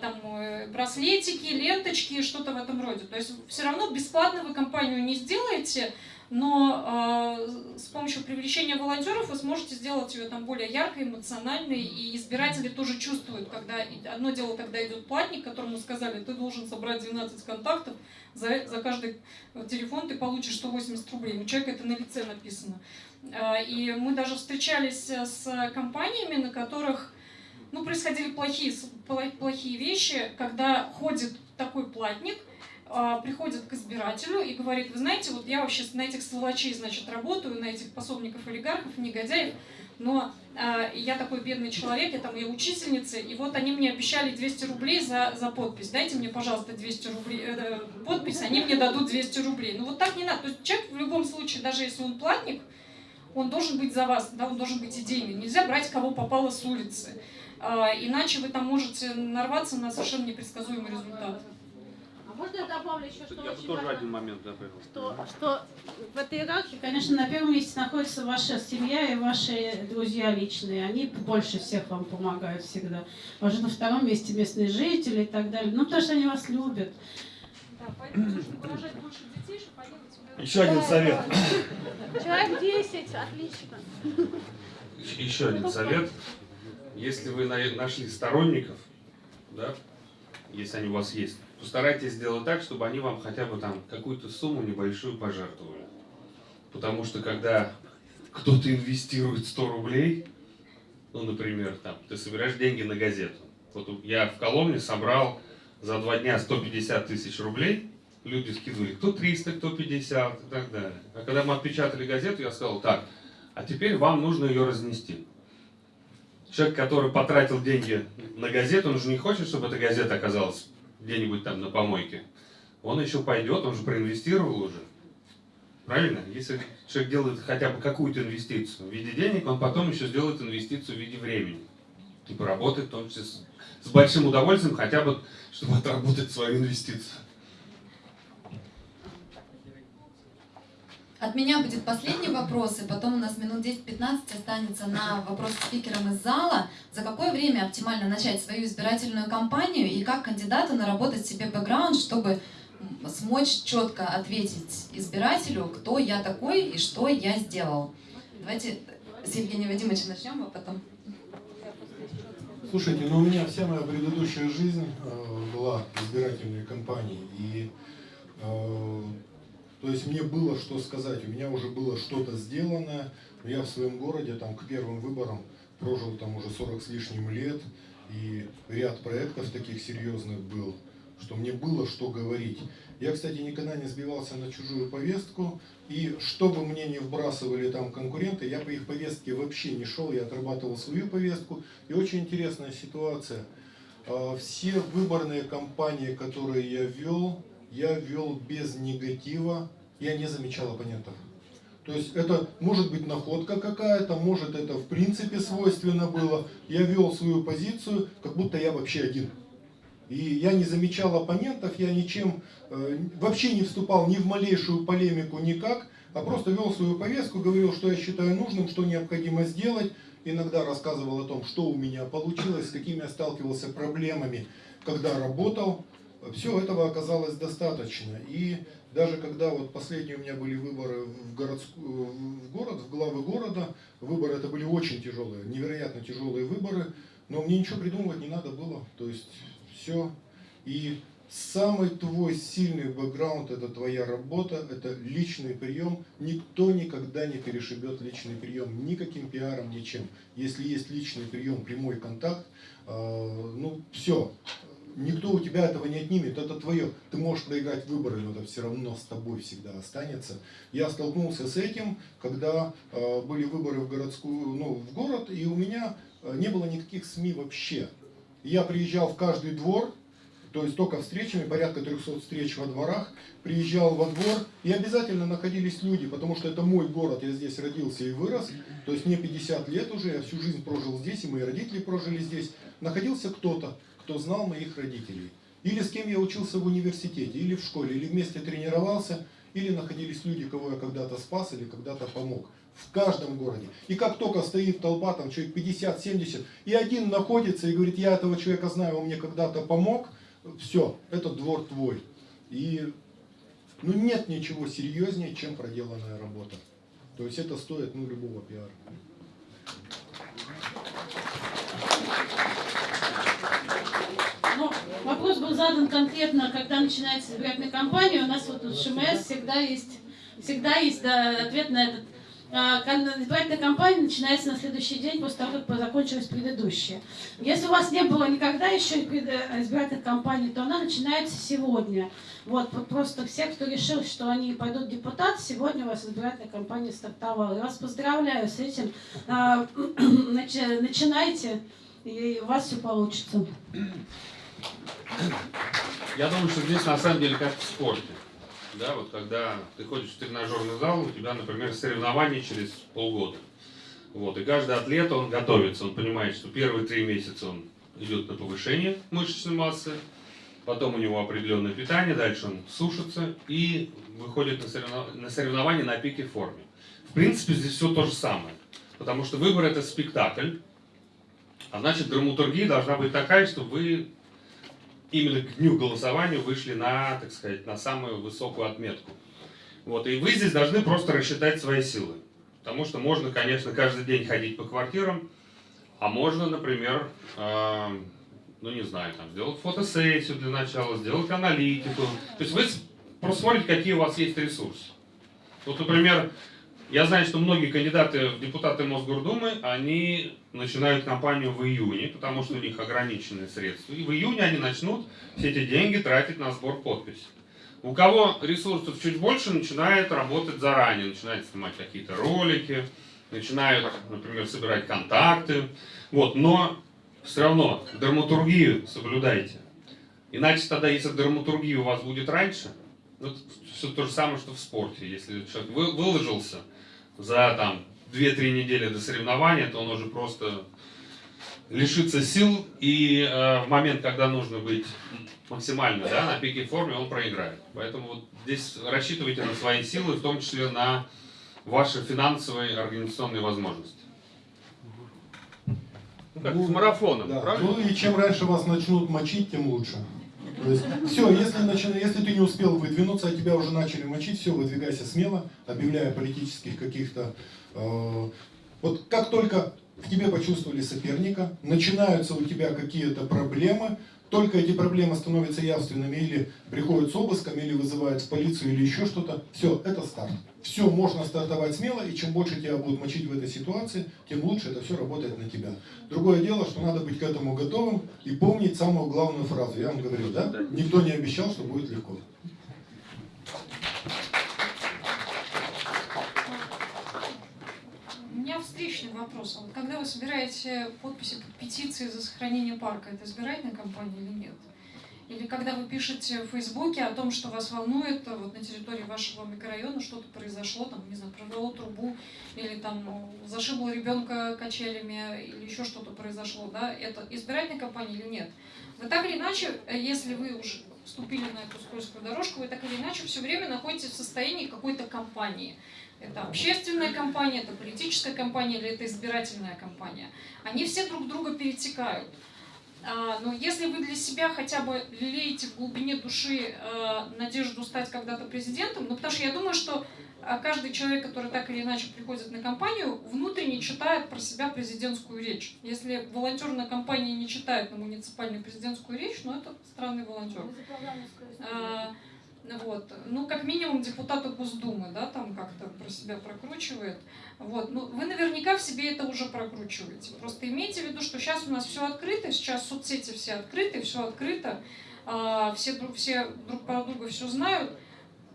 там э, браслетики, ленточки, что-то в этом роде. То есть все равно бесплатно вы компанию не сделаете, но э, с помощью привлечения волонтеров вы сможете сделать ее там более яркой, эмоциональной, и избиратели тоже чувствуют, когда одно дело, когда идет платник, которому сказали, ты должен собрать 12 контактов, за, за каждый телефон ты получишь 180 рублей. У человека это на лице написано. Э, И мы даже встречались э, с компаниями, на которых происходили плохие, плохие вещи, когда ходит такой платник, а, приходит к избирателю и говорит, вы знаете, вот я вообще на этих сволочей, значит, работаю, на этих пособников олигархов, негодяев, но а, я такой бедный человек, я там я учительница, и вот они мне обещали 200 рублей за, за подпись. Дайте мне, пожалуйста, 200 рублей, э, подпись, они мне дадут 200 рублей. Ну вот так не надо. То есть человек в любом случае, даже если он платник, он должен быть за вас, да, он должен быть идейный. Нельзя брать кого попало с улицы. А, иначе вы там можете нарваться на совершенно непредсказуемый результат. А можно я добавлю еще, что Я очень тоже важно? один момент добавил. что, что в этой иерархии, конечно, на первом месте находится ваша семья и ваши друзья личные. Они больше всех вам помогают всегда. Уже на втором месте местные жители и так далее. Ну, потому что они вас любят. Да, поэтому нужно рожать больше детей, чтобы они тебя... Еще один совет. Человек 10, отлично. Еще один совет. Если вы на- нашли сторонников, да, если они у вас есть, постарайтесь сделать так, чтобы они вам хотя бы там какую-то сумму небольшую пожертвовали. Потому что когда кто-то инвестирует 100 рублей, ну, например, там, ты собираешь деньги на газету. Вот я в Коломне собрал за два дня 150 тысяч рублей, люди скидывали кто 300, кто 50 и так далее. А когда мы отпечатали газету, я сказал, так, а теперь вам нужно ее разнести. Человек, который потратил деньги на газету, он же не хочет, чтобы эта газета оказалась где-нибудь там на помойке. Он еще пойдет, он же проинвестировал уже. Правильно? Если человек делает хотя бы какую-то инвестицию в виде денег, он потом еще сделает инвестицию в виде времени. И поработает в том числе с, с большим удовольствием, хотя бы, чтобы отработать свою инвестицию. От меня будет последний вопрос, и потом у нас минут 10-15 останется на вопрос спикерам из зала. За какое время оптимально начать свою избирательную кампанию и как кандидату наработать себе бэкграунд, чтобы смочь четко ответить избирателю, кто я такой и что я сделал? Давайте с Евгением Вадимовичем начнем, а потом... Слушайте, ну у меня вся моя предыдущая жизнь э, была избирательной кампанией. И э, то есть мне было что сказать, у меня уже было что-то сделано. Я в своем городе там к первым выборам прожил там уже 40 с лишним лет. И ряд проектов таких серьезных был, что мне было что говорить. Я, кстати, никогда не сбивался на чужую повестку. И что бы мне не вбрасывали там конкуренты, я по их повестке вообще не шел, я отрабатывал свою повестку. И очень интересная ситуация. А, Все выборные кампании, которые я вел, я вел без негатива, я не замечал оппонентов. То есть это может быть находка какая-то, может это в принципе свойственно было. Я вел свою позицию, как будто я вообще один. И я не замечал оппонентов, я ничем э, вообще не вступал ни в малейшую полемику никак, а просто вел свою повестку, говорил, что я считаю нужным, что необходимо сделать. Иногда рассказывал о том, что у меня получилось, с какими я сталкивался проблемами, когда работал. Все этого оказалось достаточно. И даже когда вот последние у меня были выборы в, городскую, в город, в главы города, выборы это были очень тяжелые, невероятно тяжелые выборы, но мне ничего придумывать не надо было. То есть все. И самый твой сильный бэкграунд это твоя работа, это личный прием. Никто никогда не перешибет личный прием никаким пиаром, ничем. Если есть личный прием, прямой контакт, э, ну все, никто у тебя этого не отнимет, это твое. Ты можешь проиграть выборы, но это все равно с тобой всегда останется. Я столкнулся с этим, когда э, были выборы в городскую, ну, в город, и у меня э, не было никаких СМИ вообще. Я приезжал в каждый двор, То есть только встречами, порядка 300 встреч во дворах, приезжал во двор, и обязательно находились люди, потому что это мой город, я здесь родился и вырос, то есть мне 50 лет уже, я всю жизнь прожил здесь, и мои родители прожили здесь. Находился кто-то, кто знал моих родителей. Или с кем я учился в университете, или в школе, или вместе тренировался, или находились люди, кого я когда-то спас или когда-то помог. В каждом городе. И как только стоит толпа, там человек 50-70, и один находится и говорит, я этого человека знаю, он мне когда-то помог, все, этот двор твой. И ну, нет ничего серьезнее, чем проделанная работа. То есть это стоит ну, любого пиара. Ну, вопрос был задан конкретно, когда начинается избирательная кампания. У нас вот у ШМС всегда есть, всегда есть да, ответ на этот. А, Избирательная кампания начинается на следующий день после того, как закончилась предыдущая. Если у вас не было никогда еще избирательной кампании, то она начинается сегодня. Вот, вот просто все, кто решил, что они пойдут депутат, сегодня у вас избирательная кампания стартовала. Я вас поздравляю с этим. А, начи- Начинайте, и у вас все получится. Я думаю, что здесь на самом деле как в спорте. Да, вот когда ты ходишь в тренажерный зал, у тебя, например, соревнования через полгода. Вот, и каждый атлет, он готовится, он понимает, что первые три месяца он идет на повышение мышечной массы, потом у него определенное питание, дальше он сушится и выходит на, соревнов- на соревнования на пике форме. В принципе, здесь все то же самое, потому что выбор это спектакль, а значит драматургия должна быть такая, чтобы вы именно к дню голосования вышли на, так сказать, на самую высокую отметку. Вот, и вы здесь должны просто рассчитать свои силы. Потому что можно, конечно, каждый день ходить по квартирам, а можно, например, э, ну не знаю, там, сделать фотосессию для начала, сделать аналитику. То есть вы просмотрите, какие у вас есть ресурсы. Вот, например, я знаю, что многие кандидаты в депутаты Мосгордумы, они начинают кампанию в июне, потому что у них ограниченные средства. И в июне они начнут все эти деньги тратить на сбор подписей. У кого ресурсов чуть больше, начинает работать заранее, начинает снимать какие-то ролики, начинают, например, собирать контакты. Вот, но все равно драматургию соблюдайте. Иначе тогда, если драматургия у вас будет раньше, ну, все то же самое, что в спорте. Если человек вы- выложился за там 2-3 недели до соревнования, то он уже просто лишится сил, и э, в момент, когда нужно быть максимально да, на пике форме, он проиграет. Поэтому вот здесь рассчитывайте на свои силы, в том числе на ваши финансовые организационные возможности. Ну, как с марафоном, Да. правильно? Ну и чем раньше вас начнут мочить, тем лучше. То есть, все, если, начина- если ты не успел выдвинуться, а тебя уже начали мочить, все, выдвигайся смело, объявляя политических каких-то... э, вот как только в тебе почувствовали соперника, начинаются у тебя какие-то проблемы, только эти проблемы становятся явственными, или приходят с обыском, или вызывают в полицию, или еще что-то, все, это старт. Все, можно стартовать смело, и чем больше тебя будут мочить в этой ситуации, тем лучше это все работает на тебя. Другое дело, что надо быть к этому готовым и помнить самую главную фразу. Я вам говорил, да? Никто не обещал, что будет легко. У меня вопрос. Вот когда вы собираете подписи под петиции за сохранение парка, это избирательная кампания или нет? Или когда вы пишете в Фейсбуке о том, что вас волнует, а вот на территории вашего микрорайона что-то произошло, там, не знаю, прорвало трубу, или там зашибло ребенка качелями, или еще что-то произошло, да, это избирательная кампания или нет? Вы так или иначе, э, если вы уже вступили на эту скользкую дорожку, вы так или иначе все время находитесь в состоянии какой-то кампании. Это общественная кампания, это политическая кампания или это избирательная кампания. Они все друг друга перетекают. А, Но если вы для себя хотя бы лелеете в глубине души э, надежду стать когда-то президентом, ну потому что я думаю, что а, каждый человек, который так или иначе приходит на кампанию, внутренне читает про себя президентскую речь. Если волонтерная кампания не читает на муниципальную президентскую речь, ну это странный волонтер. Вот. Ну, как минимум, депутаты Госдумы, да, там как-то про себя прокручивает. Вот. Ну, вы наверняка в себе это уже прокручиваете. Просто имейте в виду, что сейчас у нас все открыто, сейчас соцсети все открыты, все открыто, а, все, друг, все друг про друга все знают.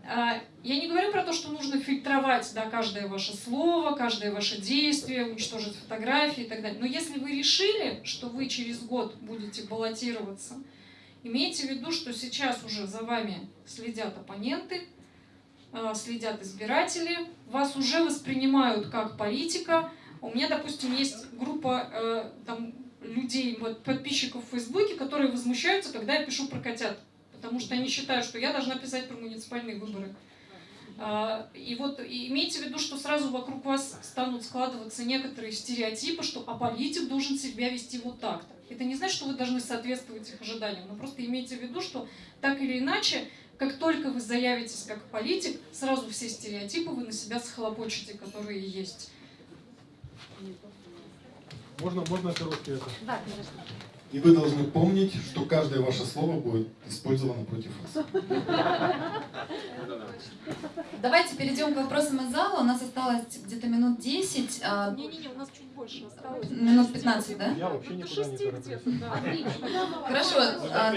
А, Я не говорю про то, что нужно фильтровать да, каждое ваше слово, каждое ваше действие, уничтожить фотографии и так далее. Но если вы решили, что вы через год будете баллотироваться, Имейте в виду, что сейчас уже за вами следят оппоненты, э, следят избиратели, вас уже воспринимают как политика. У меня, допустим, есть группа э, там, людей, вот, подписчиков в Фейсбуке, которые возмущаются, когда я пишу про котят. Потому что они считают, что я должна писать про муниципальные выборы. А, И вот имейте в виду, что сразу вокруг вас станут складываться некоторые стереотипы, что а политик должен себя вести вот так-то. Это не значит, что вы должны соответствовать их ожиданиям, но просто имейте в виду, что так или иначе, как только вы заявитесь как политик, сразу все стереотипы вы на себя схлопочете, которые есть. Можно, можно короткий это? Да, конечно. И вы должны помнить, что каждое ваше слово будет использовано против вас. Давайте перейдем к вопросам из зала. У нас осталось где-то минут 10, а, Не-не-не, у нас чуть больше осталось. минут 15, да? Я вообще никуда не тороплюсь. Хорошо. а,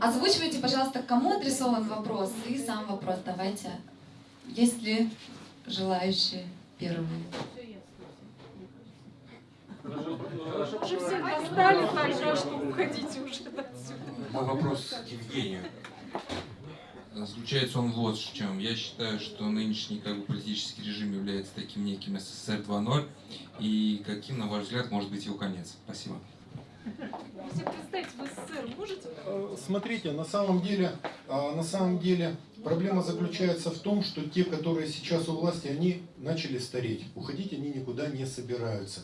Озвучивайте, пожалуйста, кому адресован вопрос и сам вопрос. Давайте. Есть ли желающие первые? Уже все достали так, что уходите уже отсюда. Мой вопрос к Евгению. Заключается он вот в чем. Я считаю, что нынешний как бы, политический режим является таким неким СССР 2.0. И каким, на ваш взгляд, может быть его конец? Спасибо. Э, Смотрите, на самом деле, а, на самом деле проблема заключается в том, что те, которые сейчас у власти, они начали стареть. Уходить они никуда не собираются.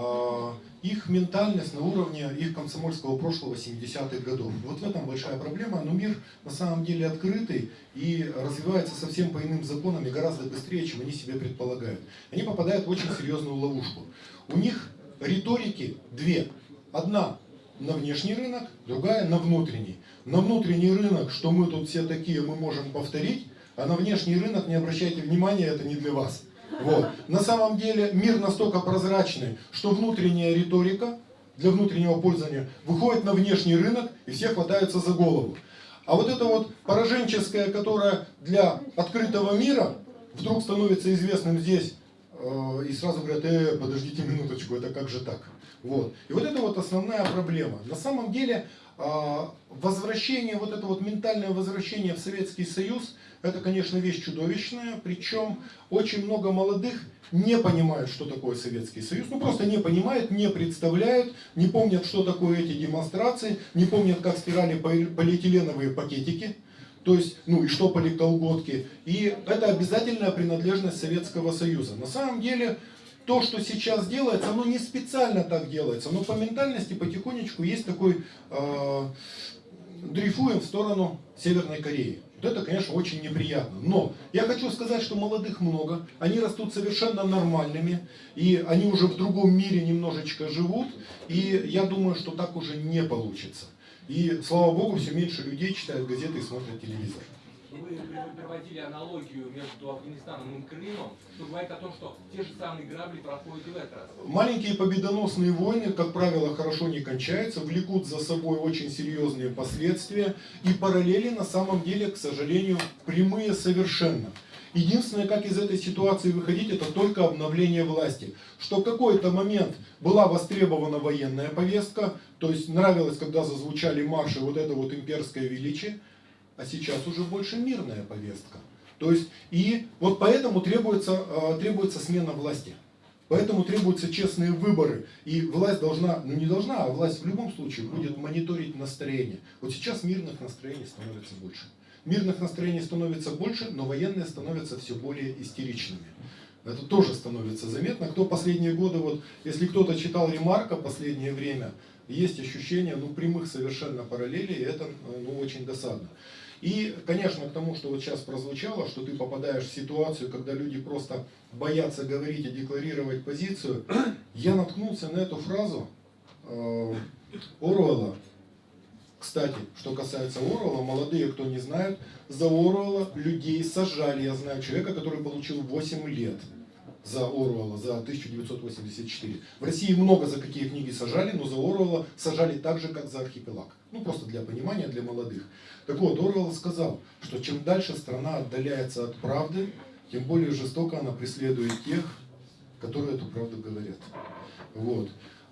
А, Их ментальность на уровне их комсомольского прошлого 70-х годов. Вот в этом большая проблема, но мир на самом деле открытый и развивается совсем по иным законам и гораздо быстрее, чем они себе предполагают. Они попадают в очень серьезную ловушку. У них риторики две. Одна на внешний рынок, другая на внутренний. На внутренний рынок, что мы тут все такие, мы можем повторить, а на внешний рынок, не обращайте внимания, это не для вас. Вот. На самом деле мир настолько прозрачный, что внутренняя риторика для внутреннего пользования выходит на внешний рынок и все хватаются за голову. А вот это вот пораженческое, которое для открытого мира вдруг становится известным здесь, э, и сразу говорят, э, подождите минуточку, это как же так? Вот. И вот это вот основная проблема. На самом деле а, возвращение, вот это вот ментальное возвращение в Советский Союз, это, конечно, вещь чудовищная, причем очень много молодых не понимают, что такое Советский Союз, ну просто не понимают, не представляют, не помнят, что такое эти демонстрации, не помнят, как стирали поли- полиэтиленовые пакетики, то есть, ну и что колготки. И это обязательная принадлежность Советского Союза. На самом деле, то, что сейчас делается, оно не специально так делается, но по ментальности потихонечку есть такой э, дрейфуем в сторону Северной Кореи. Вот это, конечно, очень неприятно. Но я хочу сказать, что молодых много, они растут совершенно нормальными, и они уже в другом мире немножечко живут, и я думаю, что так уже не получится. И, слава богу, все меньше людей читают газеты и смотрят телевизор. Вы приводили аналогию между Афганистаном и Крымом, что говорит о том, что те же самые грабли проходят и в этот раз. Маленькие победоносные войны, как правило, хорошо не кончаются, влекут за собой очень серьезные последствия, и параллели на самом деле, к сожалению, прямые совершенно. Единственное, как из этой ситуации выходить, это только обновление власти. Что в какой-то момент была востребована военная повестка, то есть нравилось, когда зазвучали марши вот это вот имперское величие, а сейчас уже больше мирная повестка. То есть, и вот поэтому требуется, э, требуется смена власти. Поэтому требуются честные выборы. И власть должна, ну не должна, а власть в любом случае будет мониторить настроение. Вот сейчас мирных настроений становится больше. Мирных настроений становится больше, но военные становятся все более истеричными. Это тоже становится заметно. Кто последние годы, вот, если кто-то читал Ремарка последнее время, есть ощущение ну, прямых совершенно параллелей, и это ну, очень досадно. И, конечно, к тому, что вот сейчас прозвучало, что ты попадаешь в ситуацию, когда люди просто боятся говорить и декларировать позицию, я наткнулся на эту фразу э. Кстати, что касается Оруэлла, молодые, кто не знает, за Оруэлла людей сажали. Я знаю человека, который получил 8 лет за Оруэлла, за 1984. В России много за какие книги сажали, но за Оруэлла сажали так же, как за архипелаг. Ну, просто для понимания, для молодых. Так вот, Оруэлл сказал, что чем дальше страна отдаляется от правды, тем более жестоко она преследует тех, которые эту правду говорят. Вот.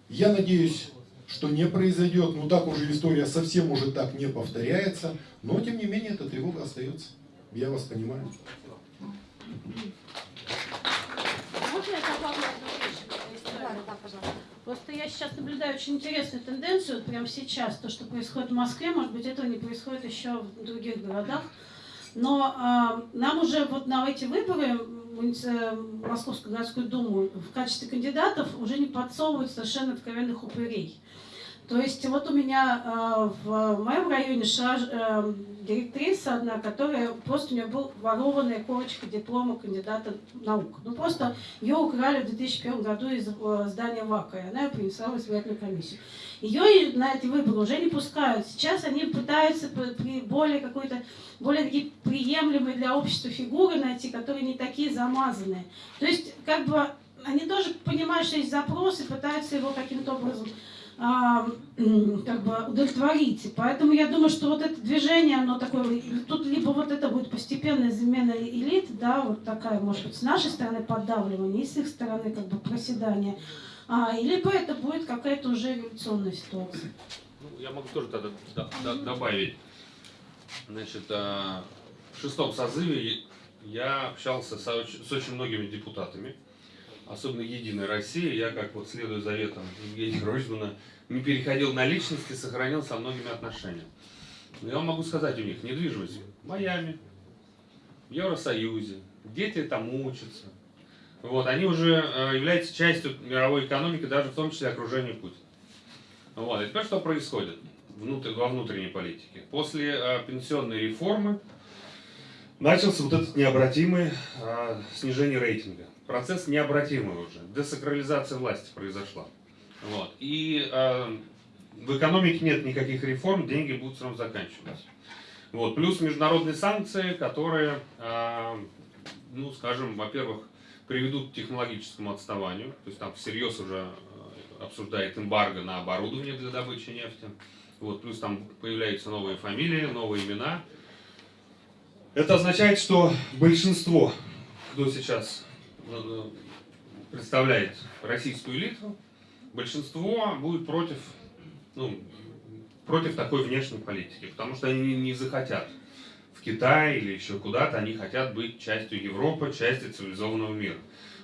Я надеюсь, что не произойдет. Ну так уже история совсем уже так не повторяется. Но тем не менее эта тревога остается. Я вас понимаю. Можно я истории? Просто я сейчас наблюдаю очень интересную тенденцию, вот прямо сейчас, то, что происходит в Москве, может быть, этого не происходит еще в других городах. Но а, нам уже вот на эти выборы муници- Московскую городскую думу в качестве кандидатов уже не подсовывают совершенно откровенных упырей. То есть вот у меня а, в моем районе шла э, директриса одна, которая просто у нее была ворованная корочка диплома кандидата наук. Ну просто ее украли в 2001 году из э, здания ВАКа, и она ее принесла в избирательную комиссию. Ее на эти выборы уже не пускают. Сейчас они пытаются при- более какой-то более такие приемлемые для общества фигуры найти, которые не такие замазанные. То есть, как бы, они тоже понимают, что есть запрос пытаются его каким-то образом как бы удовлетворить. Поэтому я думаю, что вот это движение, оно такое, тут либо вот это будет постепенная замена элит, да, вот такая, может быть, с нашей стороны поддавливание, и с их стороны как бы проседание, а, либо это будет какая-то уже революционная ситуация. Ну, я могу тоже тогда до- до- добавить. Значит, а, в шестом созыве я общался с очень многими депутатами, особенно Единой России. Я, как вот следуя заветам Евгения Ройзмана, не переходил на личности, сохранил со многими отношения. Но я вам могу сказать у них, недвижимость в Майами, в Евросоюзе, дети там учатся. Вот, они уже э, являются частью мировой экономики, даже в том числе окружения Путина. Вот. И теперь что происходит внутри, во внутренней политике? После э, пенсионной реформы начался вот этот необратимый э, снижение рейтинга. Процесс необратимый уже. Десакрализация власти произошла. Вот. И э, в экономике нет никаких реформ, деньги будут все равно заканчиваться. Вот. Плюс международные санкции, которые, э, ну, скажем, во-первых, приведут к технологическому отставанию. То есть там всерьез уже э, обсуждает эмбарго на оборудование для добычи нефти. Вот, плюс там появляются новые фамилии, новые имена. Это означает, что большинство, кто сейчас представляет российскую элиту, большинство будет против, ну, против такой внешней политики, потому что они не захотят в Китай или еще куда-то, они хотят быть частью Европы, частью цивилизованного мира.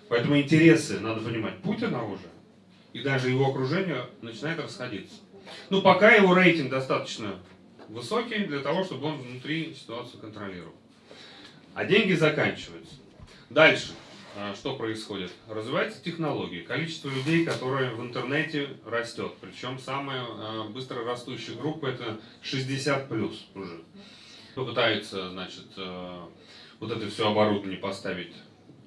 Поэтому интересы, надо понимать, Путина уже и даже его окружение начинает расходиться. Ну, пока его рейтинг достаточно высокий для того, чтобы он внутри ситуацию контролировал. А деньги заканчиваются. Дальше. А, Что происходит? Развиваются технологии. Количество людей, которые в интернете растет. Причем самая а, быстро растущая группа это 60 плюс уже. Кто пытается, значит, э, вот это все оборудование поставить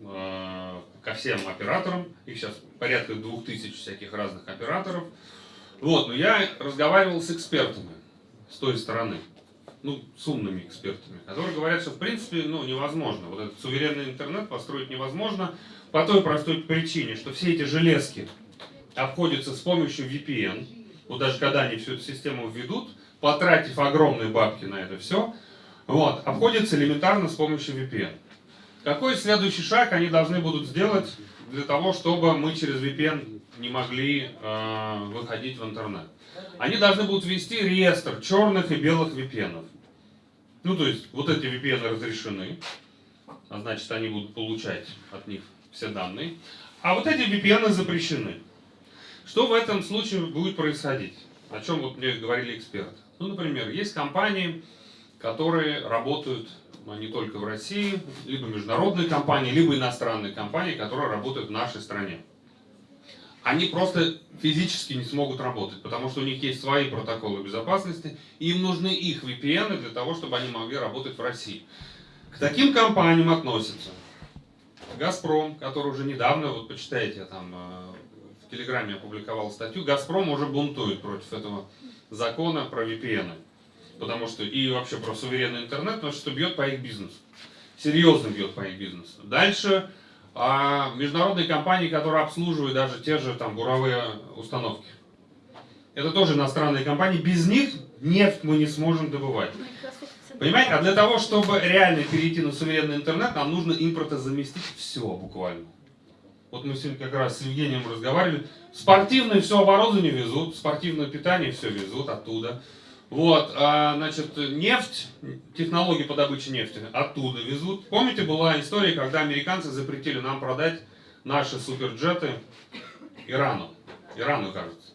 ко всем операторам. Их сейчас порядка двух тысяч всяких разных операторов. Вот, но я разговаривал с экспертами с той стороны, ну, с умными экспертами, которые говорят, что в принципе, ну, невозможно. Вот этот суверенный интернет построить невозможно по той простой причине, что все эти железки обходятся с помощью VPN. Вот даже когда они всю эту систему введут, потратив огромные бабки на это все, вот, обходится элементарно с помощью VPN. Какой следующий шаг они должны будут сделать для того, чтобы мы через VPN не могли э, выходить в интернет? Они должны будут ввести реестр черных и белых VPN. Ну, то есть, вот эти VPN разрешены, а значит, они будут получать от них все данные. А вот эти VPN запрещены. Что в этом случае будет происходить? О чем вот мне говорили эксперты. Ну, например, есть компании, которые работают не только в России, либо международные компании, либо иностранные компании, которые работают в нашей стране. Они просто физически не смогут работать, потому что у них есть свои протоколы безопасности, и им нужны их VPN для того, чтобы они могли работать в России. К таким компаниям относятся Газпром, который уже недавно, вот почитайте, я там э, в Телеграме опубликовал статью, Газпром уже бунтует против этого закона про VPN. Потому что и вообще про суверенный интернет, потому что бьет по их бизнесу. Серьезно бьет по их бизнесу. Дальше а, международные компании, которые обслуживают даже те же там буровые установки. Это тоже иностранные компании. Без них нефть мы не сможем добывать. Понимаете, а для того, чтобы реально перейти на суверенный интернет, нам нужно импортозаместить все буквально. Вот мы сегодня как раз с Евгением разговаривали. Спортивное все оборудование везут, спортивное питание все везут оттуда. Вот, а, значит, нефть, технологии по добыче нефти оттуда везут. Помните, была история, когда американцы запретили нам продать наши суперджеты Ирану. Ирану, кажется.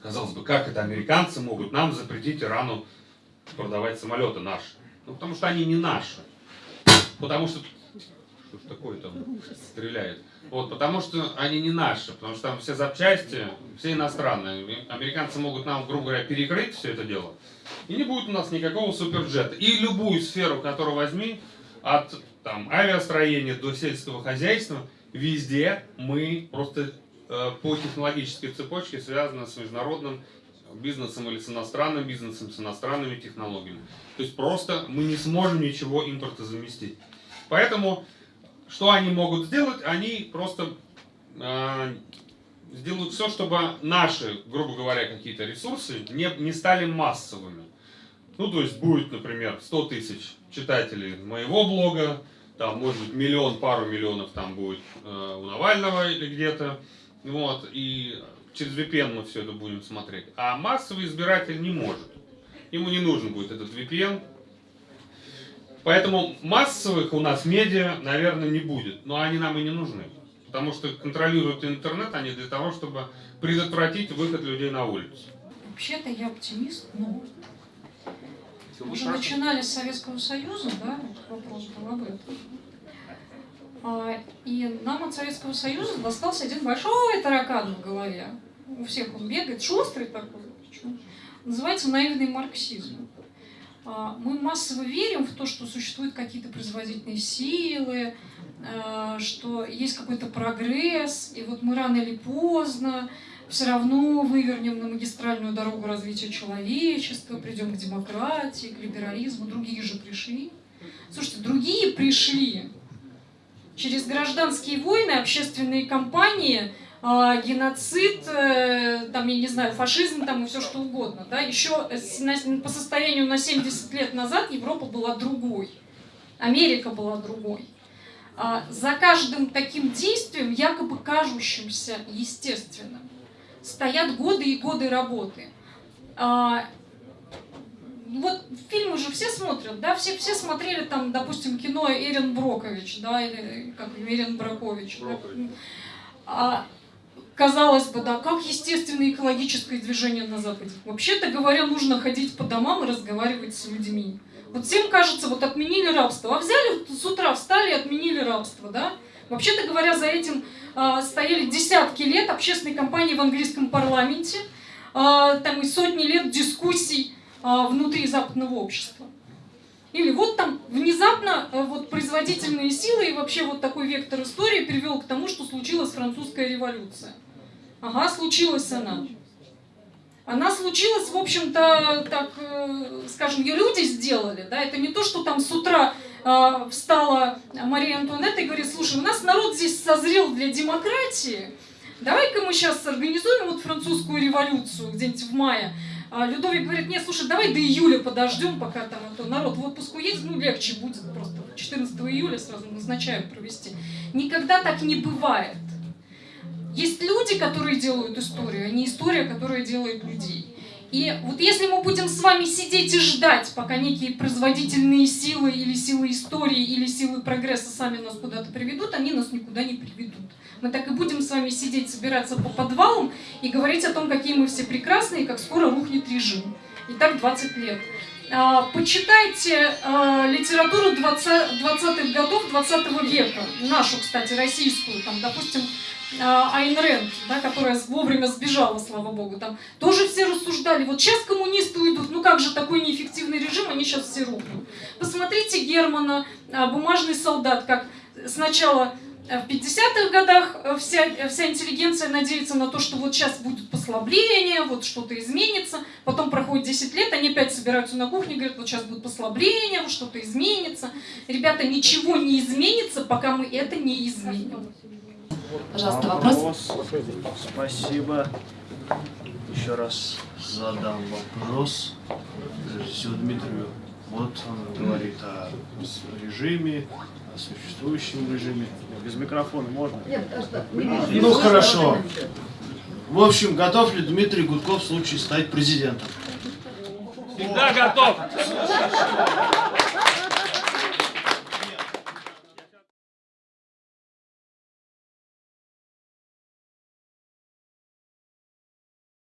Казалось бы, как это американцы могут нам запретить Ирану продавать самолеты наши? Ну, потому что они не наши. Потому что... Что ж такое там стреляет? Вот, потому что они не наши, потому что там все запчасти, все иностранные. Американцы могут нам, грубо говоря, перекрыть все это дело. И не будет у нас никакого суперджета. И любую сферу, которую возьми, от там, авиастроения до сельского хозяйства, везде мы просто э, по технологической цепочке связаны с международным бизнесом или с иностранным бизнесом, с иностранными технологиями. То есть просто мы не сможем ничего импорта заместить. Поэтому что они могут сделать? Они просто э, сделают все, чтобы наши, грубо говоря, какие-то ресурсы не, не стали массовыми. Ну, то есть будет, например, 100 тысяч читателей моего блога, там, может быть, миллион, пару миллионов там будет э, у Навального или где-то, вот, и через VPN мы все это будем смотреть. А массовый избиратель не может. Ему не нужен будет этот VPN, Поэтому массовых у нас медиа, наверное, не будет. Но они нам и не нужны. Потому что контролируют интернет они для того, чтобы предотвратить выход людей на улицу. Вообще-то я оптимист, но мы же начинали с Советского Союза, да, вот вопрос был об этом. А, И нам от Советского Союза достался один большой таракан в голове. У всех он бегает, шустрый такой. Называется наивный марксизм. А, Мы массово верим в то, что существуют какие-то производительные силы, э, что есть какой-то прогресс, и вот мы рано или поздно все равно вывернем на магистральную дорогу развития человечества, придем к демократии, к либерализму. Другие же пришли. Слушайте, другие пришли через гражданские войны, общественные кампании, геноцид, э, там, я не знаю, фашизм там и все что угодно. Да? Еще на- по состоянию на 70 лет назад Европа была другой. Америка была другой. А, За каждым таким действием, якобы кажущимся естественным, стоят годы и годы работы. А, Вот фильмы же все смотрят, да, все, все смотрели там, допустим, кино Эрин Брокович, да, или как Эрин Бракович. да. Казалось бы, да, как естественное экологическое движение на Западе. Вообще-то говоря, нужно ходить по домам и разговаривать с людьми. Вот всем кажется, вот отменили рабство. А взяли с утра, встали и отменили рабство, да? Вообще-то говоря, за этим а, стояли десятки лет общественной кампании в английском парламенте, а, там и сотни лет дискуссий а, внутри западного общества. Или вот там внезапно э, вот производительные силы и вообще вот такой вектор истории привел к тому, что случилась французская революция. Ага, случилась она. Она случилась, в общем-то, так, э, скажем, ее люди сделали, да, это не то, что там с утра э, встала Мария Антуанетта и говорит, слушай, у нас народ здесь созрел для демократии, давай-ка мы сейчас организуем вот французскую революцию где-нибудь в мае. А Людовик говорит, нет, слушай, давай до июля подождем, пока там а то народ в отпуск уедет, ну легче будет просто. 14 июля сразу назначаем провести. Никогда так не бывает. Есть люди, которые делают историю, а не история, которая делает людей. И вот если мы будем с вами сидеть и ждать, пока некие производительные силы или силы истории или силы прогресса сами нас куда-то приведут, они нас никуда не приведут. Мы так и будем с вами сидеть, собираться по подвалам и говорить о том, какие мы все прекрасные, как скоро рухнет режим. И так 20 лет. А, Почитайте а, литературу 20 20-х годов 20 века, нашу, кстати, российскую, там, допустим, Айн Рэнд, да, которая вовремя сбежала, слава богу, там тоже все рассуждали, вот сейчас коммунисты уйдут, ну как же такой неэффективный режим, они сейчас все рухнут. Посмотрите Германа, а, «Бумажный солдат», как сначала э, в 50-х годах э, вся, э, вся интеллигенция надеется на то, что вот сейчас будет послабление, вот что-то изменится. Потом проходит 10 лет, они опять собираются на кухне, говорят, вот сейчас будет послабление, вот что-то изменится. Ребята, ничего не изменится, пока мы это не изменим. Пожалуйста, вопрос. Спасибо. Еще раз задам вопрос Зю Дмитрию. Вот он говорит о режиме, о существующем режиме. Без микрофона можно? Ну хорошо. В общем, готов ли Дмитрий Гудков в случае стать президентом? Всегда готов!